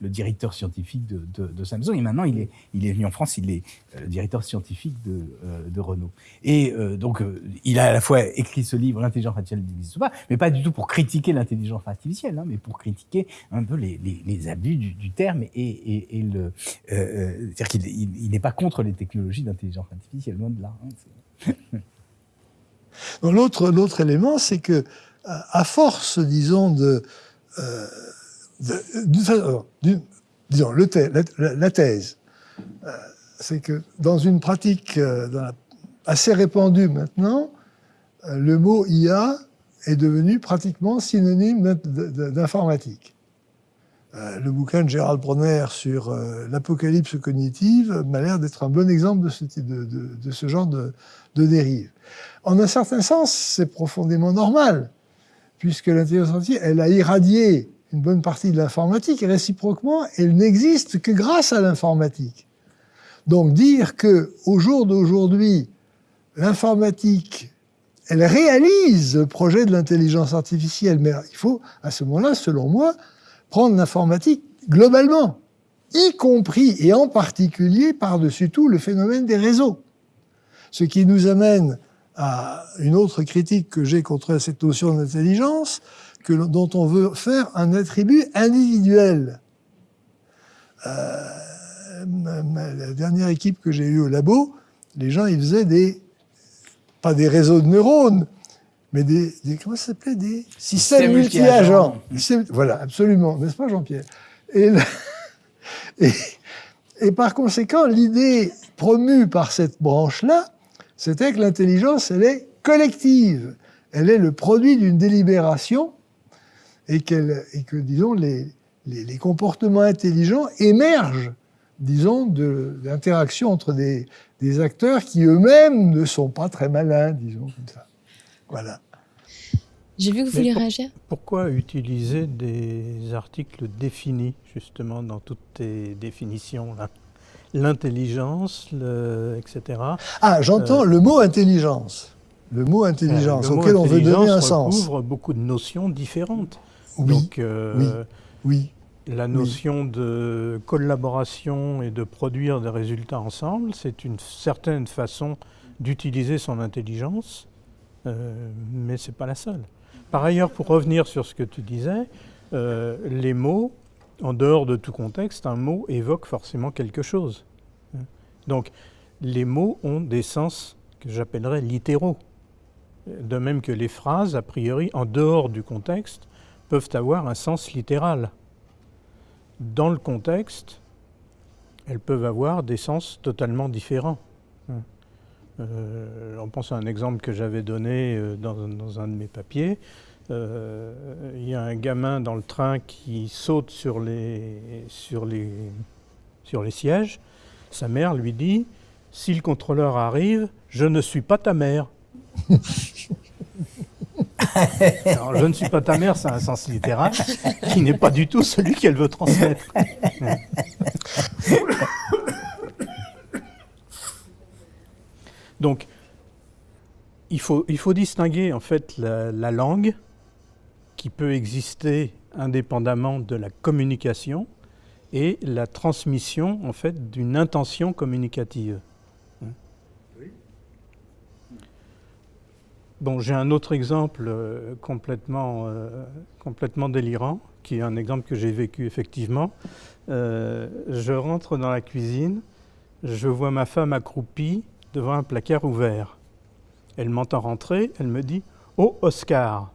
le directeur scientifique de, de, de, Samsung. Et maintenant, il est, il est venu en France, il est le directeur scientifique de, euh, Renault. Et euh, donc, euh, il a à la fois écrit ce livre, L'intelligence artificielle n'existe pas, mais pas du tout pour critiquer l'intelligence artificielle, hein, mais pour critiquer un peu les, abus du, terme et, le. C'est-à-dire qu'il il, n'est pas contre les technologies d'intelligence artificielle, loin de là. Hein, L'autre, l'autre élément, c'est que, à force, disons, de euh, disons, le la, thèse, euh, c'est que dans une pratique euh, assez répandue maintenant, euh, le mot IA est devenu pratiquement synonyme d'informatique. Euh, le bouquin de Gérald Bronner sur euh, l'apocalypse cognitive m'a l'air d'être un bon exemple de ce, genre de, de, dérive. En un certain sens, c'est profondément normal, puisque l'intelligence artificielle, elle a irradié une bonne partie de l'informatique, et réciproquement, elle n'existe que grâce à l'informatique. Donc dire que au jour d'aujourd'hui, l'informatique, elle réalise le projet de l'intelligence artificielle, mais il faut, à ce moment-là, selon moi, prendre l'informatique globalement, y compris et en particulier par-dessus tout le phénomène des réseaux. Ce qui nous amène à une autre critique que j'ai contre cette notion d'intelligence, que, dont on veut faire un attribut individuel. Euh, la dernière équipe que j'ai eue au labo, les gens, ils faisaient des, pas des réseaux de neurones, mais des, des comment ça s'appelait Des systèmes multi-agents. Multi voilà, absolument, n'est-ce pas Jean-Pierre? Et, *laughs* et, et par conséquent, l'idée promue par cette branche-là, c'était que l'intelligence, elle est collective. Elle est le produit d'une délibération et, et que, disons, les, les, les, comportements intelligents émergent, disons, de l'interaction entre des, des, acteurs qui eux-mêmes ne sont pas très malins, disons, comme ça. Voilà. J'ai vu que vous vouliez réagir. Pourquoi utiliser des articles définis, justement, dans toutes tes définitions là? L'intelligence, etc. Ah, j'entends euh, le mot intelligence. Le mot intelligence, le mot auquel intelligence on veut donner un sens. recouvre beaucoup de notions différentes. Oui, Donc, euh, oui, oui, La notion oui. de collaboration et de produire des résultats ensemble, c'est une certaine façon d'utiliser son intelligence, euh, mais ce n'est pas la seule. Par ailleurs, pour revenir sur ce que tu disais, euh, les mots, en dehors de tout contexte, un mot évoque forcément quelque chose. Donc, les mots ont des sens que j'appellerais littéraux. De même que les phrases, a priori, en dehors du contexte, peuvent avoir un sens littéral. Dans le contexte, elles peuvent avoir des sens totalement différents. Euh, on pense à un exemple que j'avais donné euh, dans, un de mes papiers. Euh, il y a un gamin dans le train qui saute sur les, sur les, sur les sièges. Sa mère lui dit Si le contrôleur arrive, je ne suis pas ta mère. *laughs* *laughs* Je ne suis pas ta mère, c'est un sens littéral qui n'est pas du tout celui qu'elle veut transmettre. Donc, il faut, il faut distinguer en fait la, langue qui peut exister indépendamment de la communication et la transmission en fait d'une intention communicative. Bon, j'ai un autre exemple euh, complètement, euh, complètement délirant, qui est un exemple que j'ai vécu effectivement. Euh, je rentre dans la cuisine, je vois ma femme accroupie devant un placard ouvert. Elle m'entend rentrer, elle me dit Oh, Oscar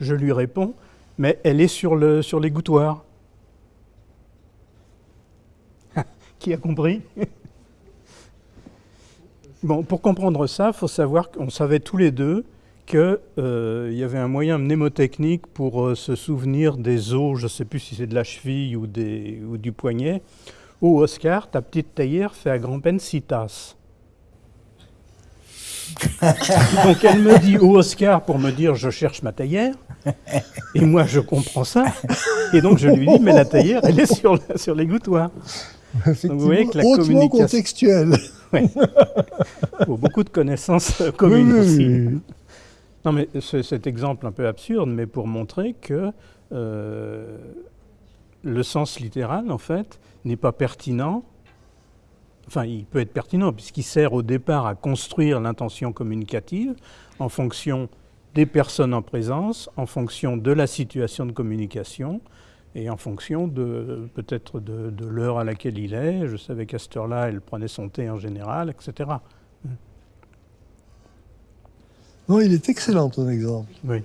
Je lui réponds Mais elle est sur l'égouttoir. Le, *laughs* Qui a compris? Bon, pour comprendre ça, il faut savoir qu'on savait tous les deux qu'il euh, y avait un moyen mnémotechnique pour euh, se souvenir des os, je ne sais plus si c'est de la cheville ou, des, ou du poignet, Oh Oscar, ta petite taillère fait à grand-peine six tasses. *laughs* Donc elle me dit Oh Oscar pour me dire je cherche ma taillère. Et moi je comprends ça. Et donc je lui dis mais la taillère elle est sur, sur l'égouttoir. Donc vous voyez que la communication. contextuelle. *laughs* Oui. beaucoup de connaissances communes aussi. Non mais cet exemple un peu absurde, mais pour montrer que euh, le sens littéral, en fait, n'est pas pertinent. Enfin, il peut être pertinent puisqu'il sert au départ à construire l'intention communicative en fonction des personnes en présence, en fonction de la situation de communication et en fonction de peut-être de, l'heure à laquelle il est. Je savais qu'à cette heure-là, elle prenait son thé en général, etc. Non, il est excellent ton exemple. Oui.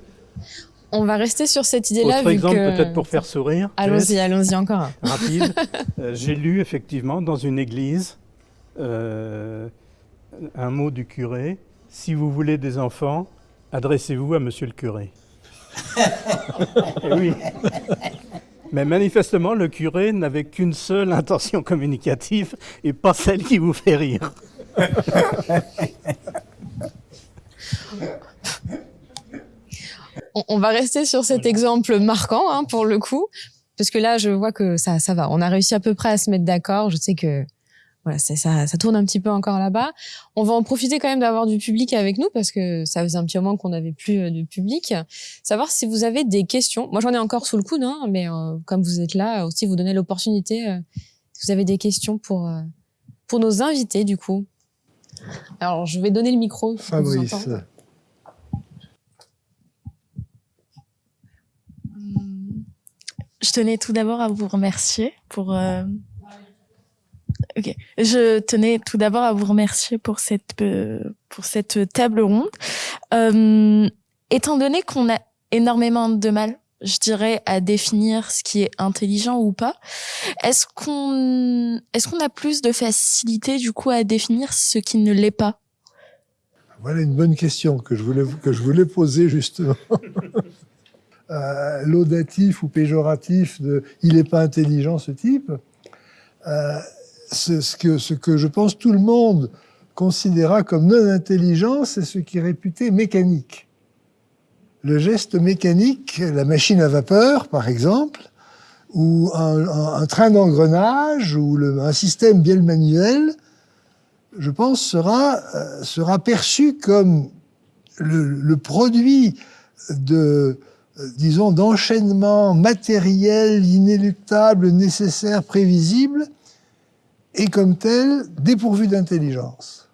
On va rester sur cette idée-là. Autre exemple, peut-être pour faire sourire. Allons-y, allons-y encore. Rapide. *laughs* Euh, j'ai lu effectivement dans une église euh, un mot du curé. Si vous voulez des enfants, adressez-vous à monsieur le curé. *laughs* oui. Mais manifestement, le curé n'avait qu'une seule intention communicative et pas celle qui vous fait rire. on, va rester sur cet exemple marquant hein, pour le coup, parce que là, je vois que ça, ça va. On a réussi à peu près à se mettre d'accord. Je sais que voilà, ça, ça tourne un petit peu encore là-bas. On va en profiter quand même d'avoir du public avec nous parce que ça faisait un petit moment qu'on n'avait plus euh, de public. Savoir si vous avez des questions. Moi, j'en ai encore sous le coude, hein, mais euh, comme vous êtes là, aussi vous donnez l'opportunité. Euh, si vous avez des questions pour pour nos invités, du coup. Alors, je vais donner le micro. Fabrice. Je tenais tout d'abord à vous remercier pour. Je tenais tout d'abord à vous remercier pour cette euh, pour cette table ronde. Euh, étant donné qu'on a énormément de mal, je dirais, à définir ce qui est intelligent ou pas, est-ce qu'on est-ce qu'on a plus de facilité du coup à définir ce qui ne l'est pas? Voilà une bonne question que je voulais que je voulais poser justement. *laughs* Euh, laudatif ou péjoratif de il n'est pas intelligent ce type, euh, ce, que, ce que je pense tout le monde considéra comme non intelligent, c'est ce qui est réputé mécanique. Le geste mécanique, la machine à vapeur par exemple, ou un, train d'engrenage, ou un système bien manuel, je pense sera, euh, perçu comme le, produit de, euh, disons, d'enchaînement matériel, inéluctable, nécessaire, prévisible, et comme tel, dépourvu d'intelligence.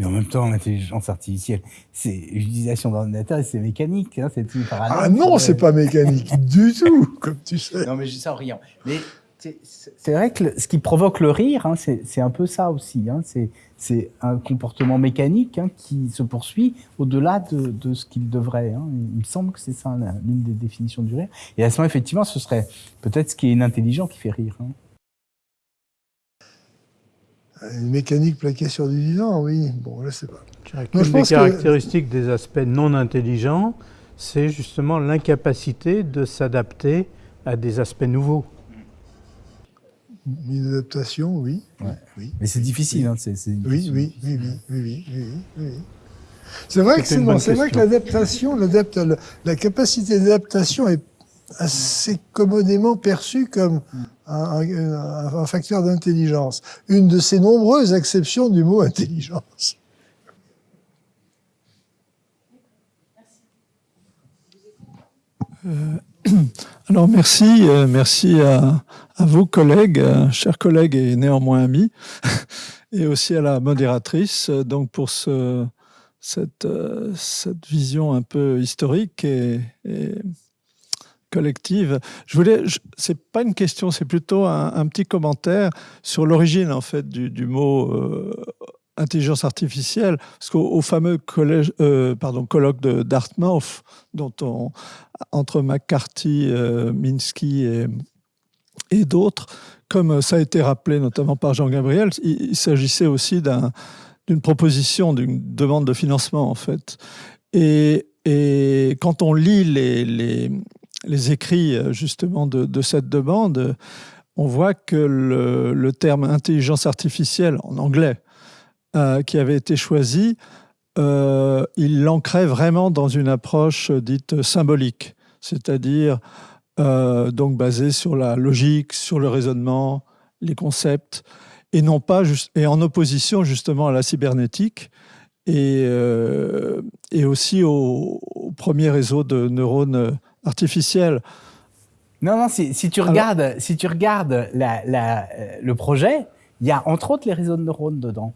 Mais en même temps, l'intelligence artificielle, c'est l'utilisation d'ordinateur et c'est mécanique. Hein, c'est Ah non, c'est pas mécanique *laughs* du tout, comme tu sais. Non, mais je dis ça en riant. Mais C'est vrai que ce qui provoque le rire, hein, c'est un peu ça aussi. Hein, c'est un comportement mécanique hein, qui se poursuit au-delà de, de, ce qu'il devrait. Hein. Il me semble que c'est ça l'une des définitions du rire. Et à ce moment, effectivement, ce serait peut-être ce qui est inintelligent qui fait rire. Une mécanique plaquée sur du vivant, oui. Bon, je sais pas. Une des caractéristiques des aspects non intelligents, c'est justement l'incapacité de s'adapter à des aspects nouveaux. Une adaptation, oui. oui. Mais c'est difficile. Hein, oui, oui, oui, oui, oui, C'est vrai que c'est vrai que l'adaptation, la capacité d'adaptation est assez commodément perçue comme un, facteur d'intelligence. Une de ces nombreuses exceptions du mot *laughs* intelligence. Euh, *clears throat* alors merci, euh, merci à, vos collègues, euh, chers collègues et néanmoins amis, *laughs* et aussi à la modératrice, donc pour ce, cette, cette vision un peu historique et, collective. Je voulais, c'est pas une question, c'est plutôt un, petit commentaire sur l'origine en fait du, mot intelligence artificielle, parce qu'au fameux collège, euh, colloque de Dartmouth, dont on, entre McCarthy, euh, Minsky et, d'autres, comme ça a été rappelé notamment par Jean Gabriel, il, s'agissait aussi d'une proposition, d'une demande de financement en fait. Et, quand on lit les, les écrits justement de, cette demande, on voit que le, terme intelligence artificielle en anglais, euh, qui avait été choisi, euh, il l'ancrait vraiment dans une approche dite symbolique, c'est-à-dire euh, donc basée sur la logique, sur le raisonnement, les concepts, et non pas et en opposition justement à la cybernétique et, et aussi au, premier réseau de neurones artificiels. Non, non, si, si tu regardes, si tu regardes la, la, le projet, il y a entre autres les réseaux de neurones dedans.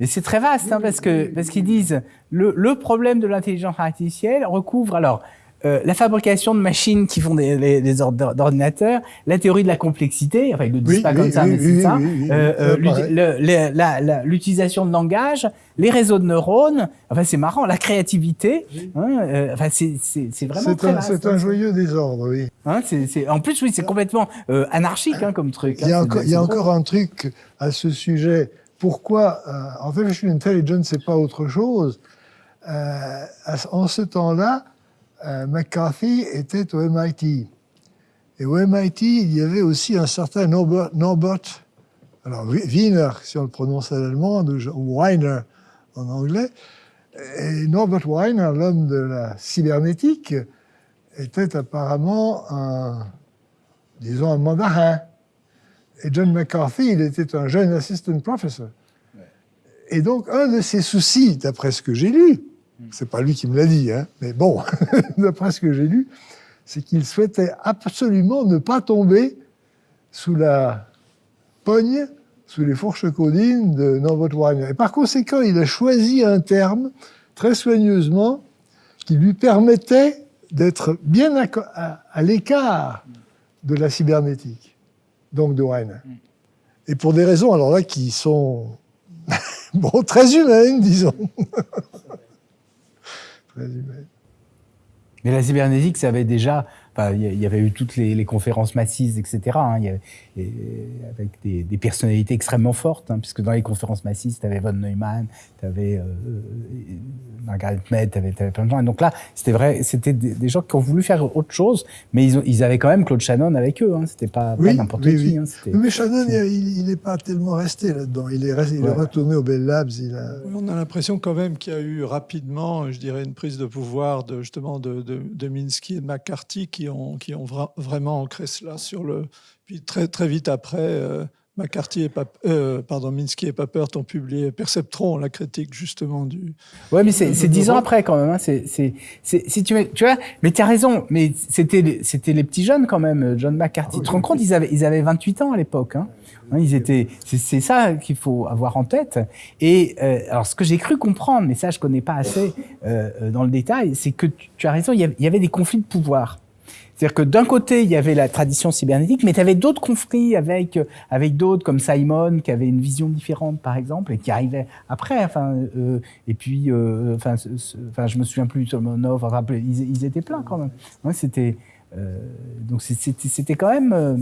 Et c'est très vaste, hein, parce que parce qu'ils disent le, le problème de l'intelligence artificielle recouvre alors euh, la fabrication de machines qui font des, ordinateurs, la théorie de la complexité, enfin ils le disent pas comme ça, mais c'est ça, l'utilisation de langage, les réseaux de neurones, enfin c'est marrant, la créativité, hein, euh, enfin c'est vraiment très. C'est un joyeux désordre, oui. Hein, c'est en plus oui, c'est complètement euh, anarchique hein, comme truc. Il y a, encore, il y a encore un truc à ce sujet pourquoi euh, Artificial Intelligence, c'est pas autre chose. Euh, en ce temps-là, euh, McCarthy était au MIT. Et au MIT, il y avait aussi un certain Norbert, Norbert alors Wiener, si on le prononce à l'allemand, ou Weiner en anglais. Et Norbert Weiner, l'homme de la cybernétique, était apparemment un, disons, un mandarin. Et John McCarthy, il était un jeune assistant professor. Et donc, un de ses soucis, d'après ce que j'ai lu, c'est pas lui qui me l'a dit, hein, mais bon, *laughs* d'après ce que j'ai lu, c'est qu'il souhaitait absolument ne pas tomber sous la pogne, sous les fourches codines de Norbert Weiner. Et par conséquent, il a choisi un terme très soigneusement qui lui permettait d'être bien à, l'écart de la cybernétique donc de Weiner. Mm. Et pour des raisons, alors là, qui sont *laughs* bon, très humaines, disons. *laughs* Mais la cybernétique, ça avait déjà il y avait eu toutes les, conférences massives, etc. Hein, y avait, avec des, personnalités extrêmement fortes, hein, puisque dans les conférences massives, tu avais von Neumann, tu avais euh, euh, Margaret Mead, tu avais, plein de gens. Et donc là, c'était vrai, c'était des, gens qui ont voulu faire autre chose, mais ils, ils avaient quand même Claude Shannon avec eux. Hein, c'était pas, n'importe qui. Hein, mais Shannon, il n'est pas tellement resté là-dedans. Il est, il est retourné au Bell Labs. Il a... On a l'impression quand même qu'il y a eu rapidement, je dirais, une prise de pouvoir de justement de, de, de Minsky et de McCarthy qui ont, qui ont vraiment ancré cela sur le. Puis très, très vite après, euh, McCarthy et euh, pardon, Minsky et Papert ont publié Perceptron, la critique justement du. Ouais, mais c'est dix ans après quand même. Hein. C'est, si tu, tu vois, mais tu as raison. Mais c'était, c'était les petits jeunes quand même. John McCarthy. tu te rends compte, ils avaient, ils avaient 28 ans à l'époque. Hein. hein. ils étaient, c'est ça qu'il faut avoir en tête. Et euh, alors, ce que j'ai cru comprendre, mais ça je connais pas assez dans le détail, c'est que tu, tu, as raison. Il y avait des conflits de pouvoir. C'est-à-dire que d'un côté, il y avait la tradition cybernétique, mais tu avais d'autres conflits avec, avec d'autres, comme Simon, qui avait une vision différente, par exemple, et qui arrivait après. Enfin, euh, et puis, euh, enfin, je me souviens plus, Solmonov, enfin, ils, étaient pleins quand même. C'était. Euh, donc c'était quand même euh,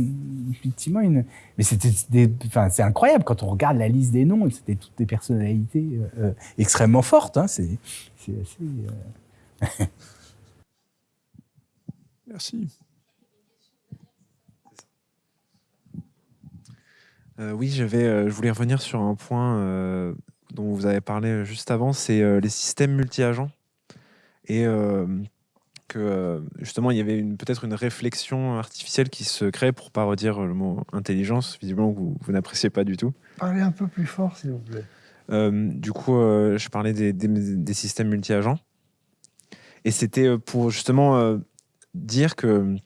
effectivement une mais c'était enfin c'est incroyable quand on regarde la liste des noms c'était toutes des personnalités euh, extrêmement fortes hein, c'est assez *laughs* merci oui je vais je voulais revenir sur un point dont vous avez parlé juste avant c'est les systèmes multi-agents et que euh, justement il y avait peut-être une réflexion artificielle qui se crée pour pas redire le mot intelligence, visiblement que vous, n'appréciez pas du tout. Parlez un peu plus fort s'il vous plaît. Euh, du coup, euh, je parlais des, des, systèmes multi-agents. Et c'était pour justement dire que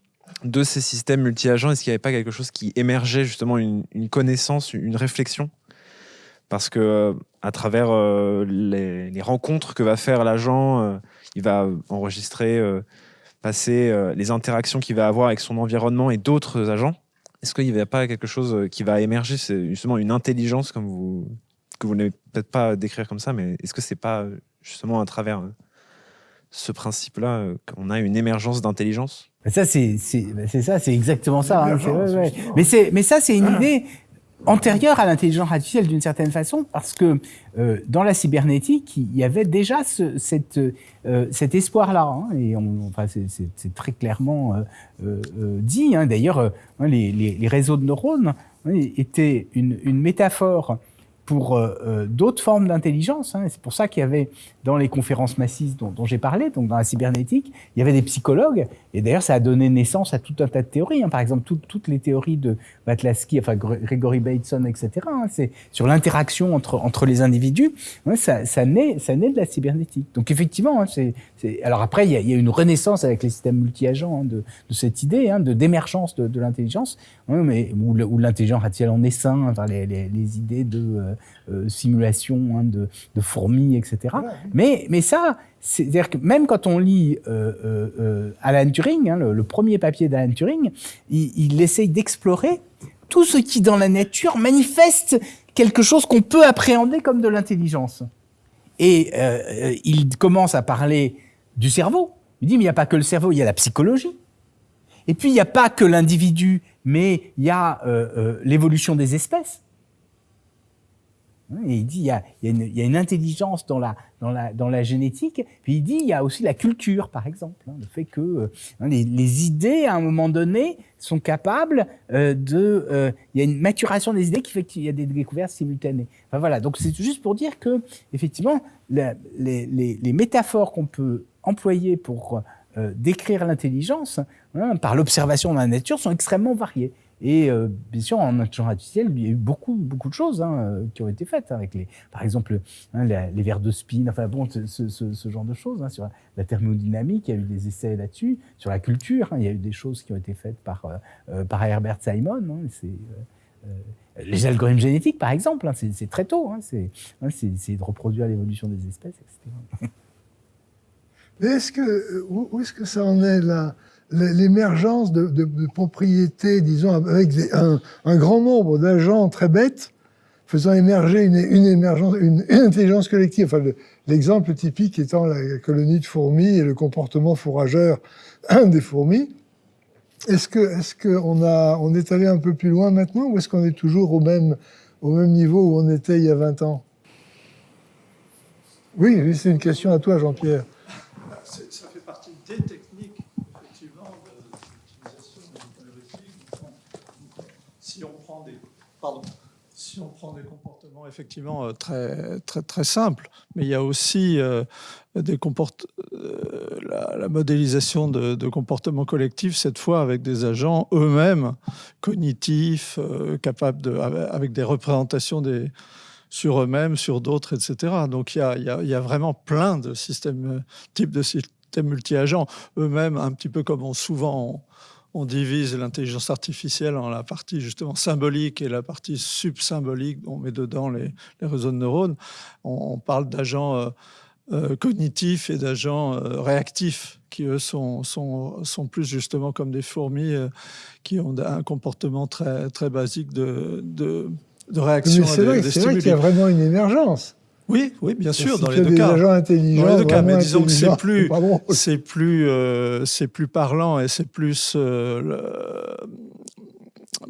de ces systèmes multi-agents, est-ce qu'il n'y avait pas quelque chose qui émergeait justement une, connaissance, une réflexion? Parce que à travers les, les, rencontres que va faire l'agent, il va enregistrer, euh, passer euh, les interactions qu'il va avoir avec son environnement et d'autres agents. Est-ce qu'il n'y a pas quelque chose euh, qui va émerger? C'est justement une intelligence, comme vous, que vous n'allez peut-être pas décrire comme ça, mais est-ce que c'est pas justement à travers ce principe-là qu'on a une émergence d'intelligence ça, c'est ça, c'est exactement ça. Hein, mais, mais ça, c'est une idée antérieure à l'intelligence artificielle d'une certaine façon, parce que euh, dans la cybernétique, il y avait déjà ce, cette, euh, cet espoir-là, hein, et on, enfin, c'est très clairement euh, euh dit. Hein. D'ailleurs, les, les, les, réseaux de neurones hein, étaient une, une métaphore pour euh, euh, d'autres formes d'intelligence. Hein. C'est pour ça qu'il y avait dans les conférences massives dont, j'ai parlé, donc dans la cybernétique, il y avait des psychologues. Et d'ailleurs, ça a donné naissance à tout un tas de théories. Hein. Par exemple, tout, toutes les théories de Batlaski, enfin Gregory Bateson, etc. Hein. C'est sur l'interaction entre entre les individus. ça, naît ça naît de la cybernétique. Donc effectivement, hein, c'est alors après il y, a, il une renaissance avec les systèmes multi-agents de, cette idée de d'émergence de, l'intelligence, mais où, l'intelligence artificielle en essaim, enfin les, les, idées de euh, euh, simulation de, fourmis, etc. Mais, ça, c'est-à-dire que même quand on lit euh, euh, Alan Turing, hein, le, premier papier d'Alan Turing, il essaye d'explorer tout ce qui, dans la nature, manifeste quelque chose qu'on peut appréhender comme de l'intelligence. Et il commence à parler du cerveau. Il dit, mais il n'y a pas que le cerveau, il y a la psychologie. Et puis, il n'y a pas que l'individu, mais il y a l'évolution des espèces. Et il dit il y, a, une, intelligence dans la, génétique. Puis il dit il y a aussi la culture, par exemple. Hein, le fait que euh, hein, les, idées, à un moment donné, sont capables euh, de... Euh, il y a une maturation des idées qui fait qu'il y a des découvertes simultanées. Enfin, voilà, donc c'est juste pour dire que, effectivement, les, métaphores qu'on peut employer pour décrire l'intelligence, hein, par l'observation de la nature, sont extrêmement variées. Et euh, bien sûr, en intelligence artificielle, il y a eu beaucoup, beaucoup de choses hein, euh, qui ont été faites avec les, par exemple, hein, les, verres de spin, enfin bon, ce, genre de choses. Hein, sur la thermodynamique, il y a eu des essais là-dessus. Sur la culture, hein, il y a eu des choses qui ont été faites par, euh, par Herbert Simon. Hein, c'est les algorithmes génétiques, par exemple, hein, c'est très tôt. Hein, c'est de reproduire l'évolution des espèces, etc. *laughs* Mais où, est-ce que ça en est là? L'émergence de, propriétés, disons, avec un, grand nombre d'agents très bêtes, faisant émerger une, intelligence collective. Enfin, l'exemple typique étant la colonie de fourmis et le comportement fourrageur des fourmis. Est-ce qu'on on est allé un peu plus loin maintenant, ou est-ce qu'on est toujours au même, au même niveau où on était il y a 20 ans? Oui, c'est une question à toi, Jean-Pierre. Ça fait partie des techniques si on prend des, si on prend des comportements effectivement euh, très, très, très simples, mais il y a aussi euh, des comport euh, la, modélisation de, comportements collectifs, cette fois avec des agents eux-mêmes cognitifs, capables de, avec des représentations des, sur eux-mêmes, sur d'autres, etc. Donc il y, a, il, y a, il y a, vraiment plein de systèmes, types de systèmes multi-agents, eux-mêmes un petit peu comme on souvent divise l'intelligence artificielle en la partie justement symbolique et la partie subsymbolique. On met dedans les, les réseaux de neurones. On, on parle d'agents euh, euh, cognitifs et d'agents euh, réactifs qui, eux, sont, sont, sont, plus justement comme des fourmis qui ont un comportement très, très basique de, de, de réaction C'est vrai, vrai qu'il y a vraiment une émergence. Oui, oui, bien sûr, dans les deux cas. Agents intelligents, dans les deux cas, mais disons que c'est plus, c'est plus, euh, c'est plus parlant et c'est plus, euh, le,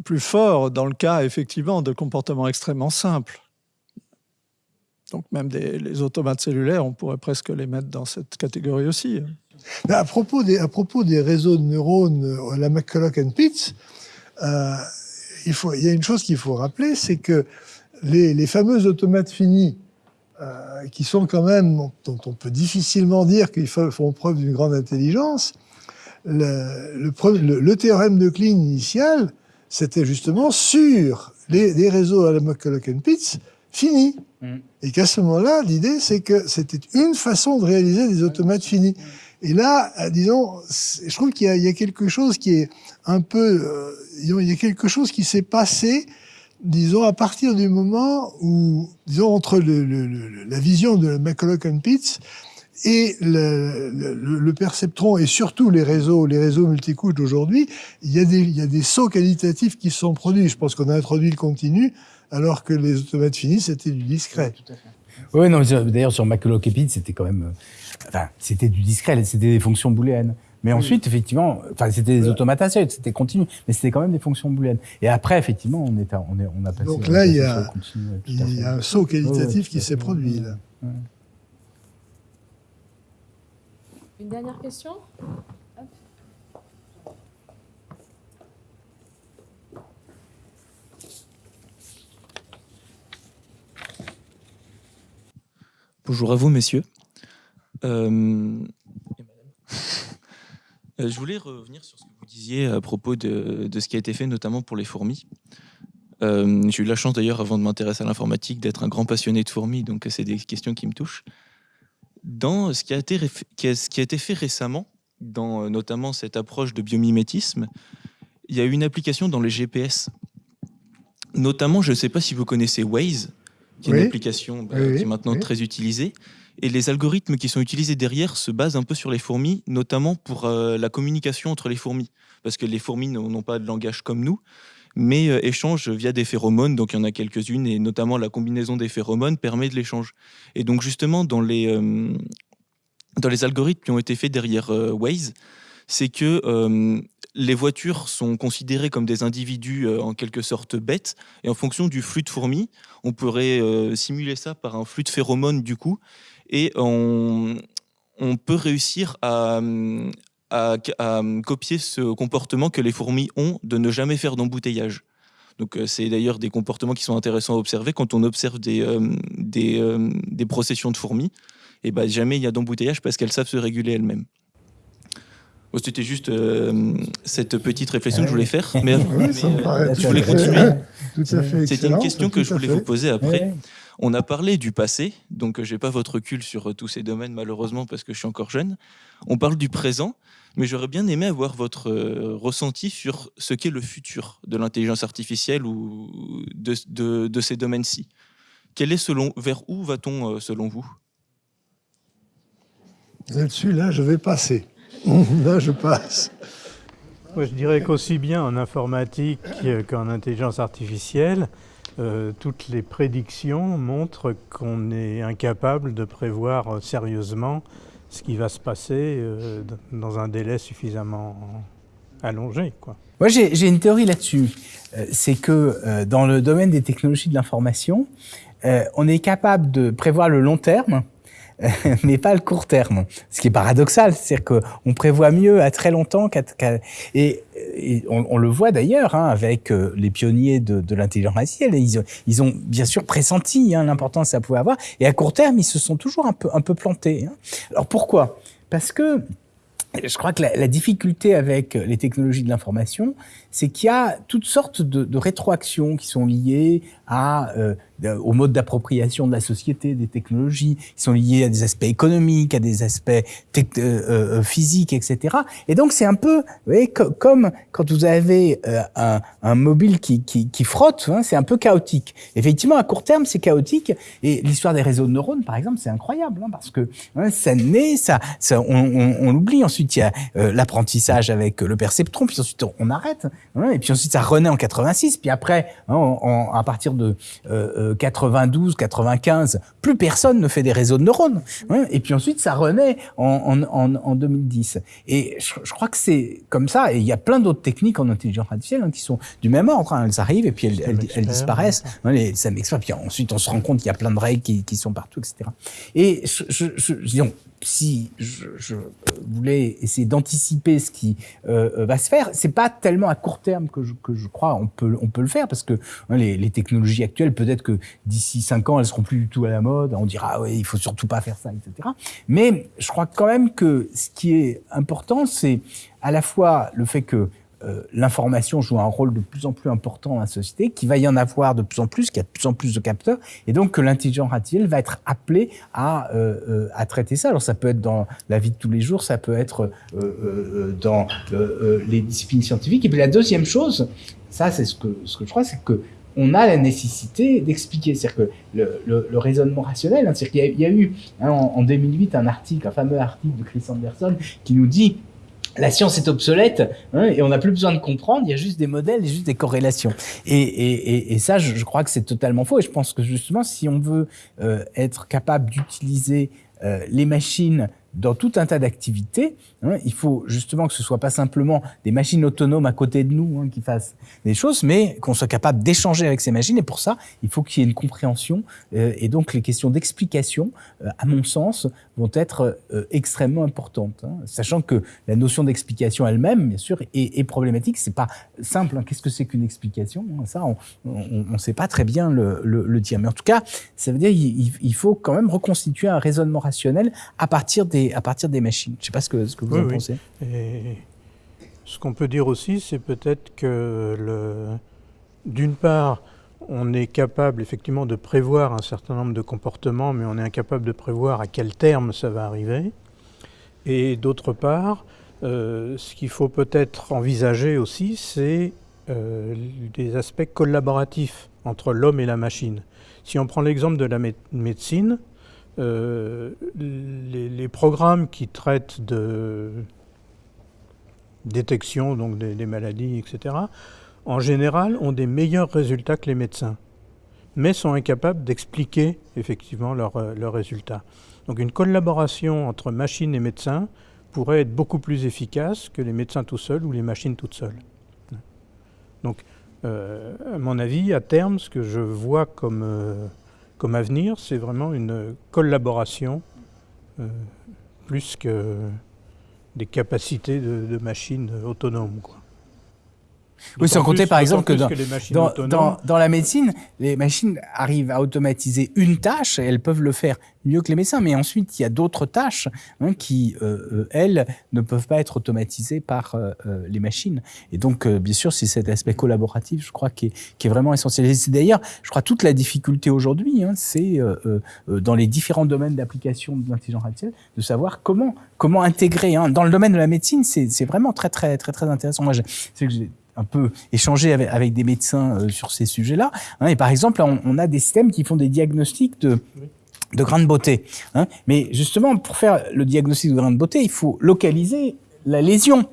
plus fort dans le cas effectivement de comportements extrêmement simples. Donc même des, les automates cellulaires, on pourrait presque les mettre dans cette catégorie aussi. À propos des, à propos des réseaux de neurones, euh, la McCulloch and Pitts, euh, il, faut, il y a une chose qu'il faut rappeler, c'est que les, les fameux automates finis euh, qui sont quand même, dont on peut difficilement dire qu'ils font preuve d'une grande intelligence, le, le, le, théorème de Klein initial, c'était justement sur les, les, réseaux à la McCulloch-Pitts finis. Mm. Et qu'à ce moment-là, l'idée, c'est que c'était une façon de réaliser des automates finis. Et là, euh, disons, je trouve qu'il y, y, a quelque chose qui est un peu... Euh, il y a quelque chose qui s'est passé disons, à partir du moment où, disons, entre le, le, la vision de McCulloch and Pitts et le, le, perceptron et surtout les réseaux, les réseaux multicouches d'aujourd'hui, il y a des, il y a des sauts qualitatifs qui se sont produits. Je pense qu'on a introduit le continu, alors que les automates finis, c'était du discret. Oui, non, d'ailleurs, sur McCulloch et Pitts, c'était quand même, euh, enfin, c'était du discret, c'était des fonctions booléennes. Mais ensuite, effectivement, enfin, c'était des automates c'était continu, mais c'était quand même des fonctions booléennes. Et après, effectivement, on, est, on, est, on a passé. Donc là, il y a, il y a un saut qualitatif qui s'est produit. Là. Une dernière question? Bonjour à vous, messieurs. Euh, euh, je voulais revenir sur ce que vous disiez à propos de, ce qui a été fait, notamment pour les fourmis. Euh, j'ai eu la chance d'ailleurs, avant de m'intéresser à l'informatique, d'être un grand passionné de fourmis, donc c'est des questions qui me touchent. Dans ce qui a été, ce qui a été fait récemment, dans euh, notamment cette approche de biomimétisme, il y a eu une application dans les GPS. Notamment, je ne sais pas si vous connaissez Waze, qui est une application bah, qui est maintenant très utilisée. Et les algorithmes qui sont utilisés derrière se basent un peu sur les fourmis, notamment pour euh, la communication entre les fourmis. Parce que les fourmis n'ont pas de langage comme nous, mais euh, échangent via des phéromones. Donc il y en a quelques-unes, et notamment la combinaison des phéromones permet de l'échange. Et donc justement, dans les, euh, dans les algorithmes qui ont été faits derrière Waze, c'est que les voitures sont considérées comme des individus en quelque sorte bêtes, et en fonction du flux de fourmis, on pourrait simuler ça par un flux de phéromones du coup, et on, peut réussir à, copier ce comportement que les fourmis ont de ne jamais faire d'embouteillage. Donc euh, c'est d'ailleurs des comportements qui sont intéressants à observer quand on observe des, euh, euh, des, processions de fourmis. Et ben jamais il y a d'embouteillage parce qu'elles savent se réguler elles-mêmes. C'était juste cette petite réflexion que je voulais faire, mais, *laughs* *laughs* je voulais continuer. *laughs* C'était une question que je voulais vous poser après. On a parlé du passé, donc je n'ai pas votre recul sur euh, tous ces domaines malheureusement parce que je suis encore jeune. On parle du présent, mais j'aurais bien aimé avoir votre euh, ressenti sur ce qu'est le futur de l'intelligence artificielle ou de, ces domaines-ci. Quel est selon, vers où va-t-on euh, selon vous? Là-dessus, là, je vais passer. *laughs* là, je passe. Moi, je dirais qu'aussi bien en informatique qu'en intelligence artificielle, euh, toutes les prédictions montrent qu'on est incapable de prévoir sérieusement ce qui va se passer euh, dans un délai suffisamment allongé. Quoi. Moi, j'ai une théorie là-dessus. Euh, c'est que dans le domaine des technologies de l'information, on est capable de prévoir le long terme, *laughs* mais pas le court terme. Ce qui est paradoxal, c'est-à-dire qu'on prévoit mieux à très longtemps qu'à... et, on, le voit d'ailleurs hein, avec euh, les pionniers de, l'intelligence artificielle. Ils, ont bien sûr pressenti hein, l'importance que ça pouvait avoir, et à court terme, ils se sont toujours un peu, un peu plantés. Hein. Alors pourquoi? Parce que je crois que la, difficulté avec les technologies de l'information, c'est qu'il y a toutes sortes de, de rétroactions qui sont liées à, euh, au mode d'appropriation de la société, des technologies, qui sont liés à des aspects économiques, à des aspects euh, euh, physiques, etc. Et donc c'est un peu, vous voyez, comme quand vous avez euh, un, un, mobile qui, qui, qui frotte, hein, c'est un peu chaotique. Effectivement, à court terme, c'est chaotique. Et l'histoire des réseaux de neurones, par exemple, c'est incroyable, hein, parce que hein, ça naît, ça, ça on, on, on l'oublie. Ensuite, il y a l'apprentissage avec le perceptron, puis ensuite on, arrête, et puis ensuite ça renaît en 86, puis après, hein, à partir de 92, 95, plus personne ne fait des réseaux de neurones. Hein, et puis ensuite, ça renaît en, en, en 2010. Et je, je crois que c'est comme ça. Et il y a plein d'autres techniques en intelligence artificielle hein, qui sont du même ordre. Elles arrivent et puis elles, elles, elles disparaissent. Les, ça m'explique. Puis ensuite, on se rend compte qu'il y a plein de règles qui, qui sont partout, etc. Et je, je, je, disons, si je, je, voulais essayer d'anticiper ce qui euh, va se faire, c'est pas tellement à court terme que je, crois on peut on peut le faire parce que hein, les, technologies actuelles peut-être que d'ici cinq ans elles seront plus du tout à la mode, on dira ah ouais il faut surtout pas faire ça etc. Mais je crois quand même que ce qui est important c'est à la fois le fait que euh, l'information joue un rôle de plus en plus important dans la société, qu'il va y en avoir de plus en plus, qu'il y a de plus en plus de capteurs, et donc que l'intelligence artificielle va être appelée à, euh, euh, à traiter ça. Alors ça peut être dans la vie de tous les jours, ça peut être dans les disciplines scientifiques. Et puis la deuxième chose, ça c'est ce que, je crois, c'est que on a la nécessité d'expliquer. C'est-à-dire que le, raisonnement rationnel, hein, c'est qu'il y, a eu hein, en, 2008 un article, un fameux article de Chris Anderson qui nous dit la science est obsolète hein, et on n'a plus besoin de comprendre, il y a juste des modèles et juste des corrélations. Et, et, et ça, je, je, crois que c'est totalement faux. Et je pense que justement, si on veut euh, être capable d'utiliser euh, les machines dans tout un tas d'activités. Hein, il faut justement que ce soit pas simplement des machines autonomes à côté de nous hein, qui fassent des choses, mais qu'on soit capable d'échanger avec ces machines. Et pour ça, il faut qu'il y ait une compréhension. Euh, et donc, les questions d'explication, euh, à mon sens, vont être euh, extrêmement importantes. Hein, sachant que la notion d'explication elle-même, bien sûr, est, est problématique. C'est pas simple. Qu'est-ce que c'est qu'une explication Ça, on ne sait pas très bien le, dire. Mais en tout cas, ça veut dire qu'il il faut quand même reconstituer un raisonnement rationnel à partir des à partir des machines. Je ne sais pas ce que, ce que vous oui, en oui. pensez. Et ce qu'on peut dire aussi, c'est peut-être que, d'une part, on est capable effectivement de prévoir un certain nombre de comportements, mais on est incapable de prévoir à quel terme ça va arriver. Et d'autre part, euh, ce qu'il faut peut-être envisager aussi, c'est euh, des aspects collaboratifs entre l'homme et la machine. Si on prend l'exemple de la mé médecine, euh, les, programmes qui traitent de détection donc des, maladies, etc., en général ont des meilleurs résultats que les médecins, mais sont incapables d'expliquer effectivement leurs euh, leur résultats. Donc une collaboration entre machines et médecins pourrait être beaucoup plus efficace que les médecins tout seuls ou les machines toutes seules. Donc, euh, à mon avis, à terme, ce que je vois comme comme avenir, c'est vraiment une collaboration euh, plus que des capacités de, machines autonomes. Oui, sans compter par exemple que, dans, que dans, dans, dans, la médecine, les machines arrivent à automatiser une tâche et elles peuvent le faire mieux que les médecins. Mais ensuite, il y a d'autres tâches hein, qui, euh, elles, ne peuvent pas être automatisées par euh, les machines. Et donc, euh, bien sûr, c'est cet aspect collaboratif, je crois, qui est, qui est vraiment essentiel. Et c'est d'ailleurs, je crois, toute la difficulté aujourd'hui, hein, c'est dans les différents domaines d'application de l'intelligence artificielle, de savoir comment, comment intégrer. Hein. Dans le domaine de la médecine, c'est vraiment très, très, très, très intéressant. Moi, un peu échanger avec, avec des médecins euh, sur ces sujets-là. Hein, et par exemple, on, on, a des systèmes qui font des diagnostics de, de grains de beauté. Hein, mais justement, pour faire le diagnostic de grains de beauté, il faut localiser la lésion.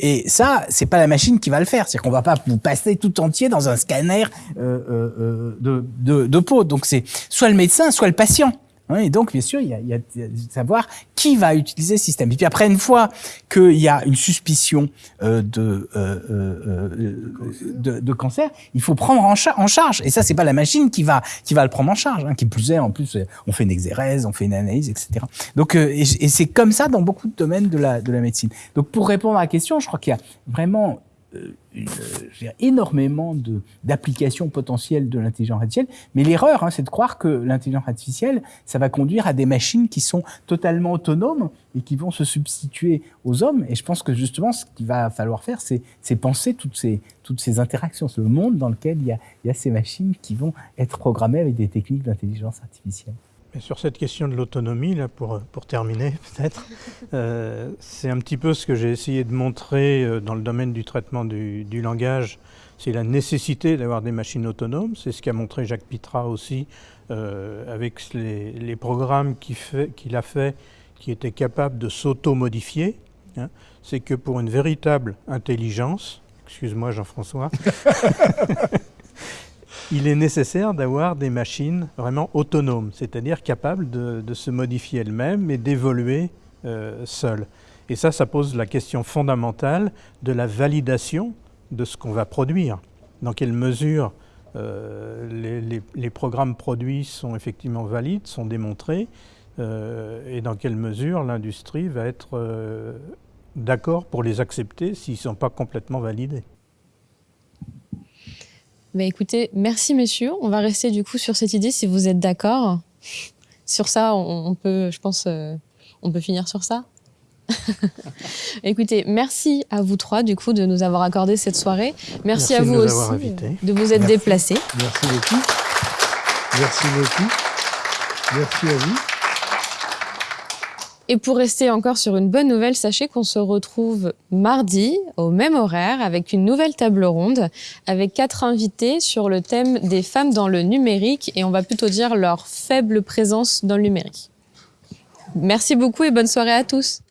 Et ça, c'est pas la machine qui va le faire. C'est-à-dire qu'on va pas vous passer tout entier dans un scanner euh, euh, de, de, de peau. Donc c'est soit le médecin, soit le patient. Et donc, bien sûr, il y, a, il y a de savoir qui va utiliser ce système. Et puis après, une fois qu'il y a une suspicion euh, de, euh, euh, de, de, cancer, il faut prendre en, char en charge. Et ça, c'est pas la machine qui va qui va le prendre en charge. Hein, qui plus est, en plus, on fait une exérèse, on fait une analyse, etc. Donc, euh, et, et c'est comme ça dans beaucoup de domaines de la de la médecine. Donc, pour répondre à la question, je crois qu'il y a vraiment euh, une, euh, énormément d'applications potentielles de l'intelligence artificielle. Mais l'erreur, hein, c'est de croire que l'intelligence artificielle, ça va conduire à des machines qui sont totalement autonomes et qui vont se substituer aux hommes. Et je pense que justement, ce qu'il va falloir faire, c'est penser toutes ces, toutes ces interactions, le monde dans lequel il y a ces machines qui vont être programmées avec des techniques d'intelligence artificielle. Sur cette question de l'autonomie, là, pour, pour terminer *laughs* peut-être, euh, c'est un petit peu ce que j'ai essayé de montrer euh, dans le domaine du traitement du, du langage. C'est la nécessité d'avoir des machines autonomes. C'est ce qu'a montré Jacques Pitra aussi euh, avec les, programmes qu'il qu a fait qui étaient capables de s'auto-modifier. Hein. C'est que pour une véritable intelligence, excuse-moi Jean-François, *laughs* il est nécessaire d'avoir des machines vraiment autonomes, c'est-à-dire capables de, se modifier elles-mêmes et d'évoluer euh, seules. Et ça, ça pose la question fondamentale de la validation de ce qu'on va produire. Dans quelle mesure euh, les, programmes produits sont effectivement valides, sont démontrés, euh, et dans quelle mesure l'industrie va être d'accord pour les accepter s'ils ne sont pas complètement validés. Bah écoutez, merci messieurs. On va rester du coup sur cette idée si vous êtes d'accord. Sur ça, on, on, peut, je pense, euh, on peut finir sur ça. *laughs* écoutez, merci à vous trois du coup de nous avoir accordé cette soirée. Merci, merci à vous aussi invités. de vous être merci. déplacés. Merci beaucoup. Merci beaucoup. Merci à vous. Et pour rester encore sur une bonne nouvelle, sachez qu'on se retrouve mardi au même horaire avec une nouvelle table ronde avec quatre invités sur le thème des femmes dans le numérique et on va plutôt dire leur faible présence dans le numérique. Merci beaucoup et bonne soirée à tous.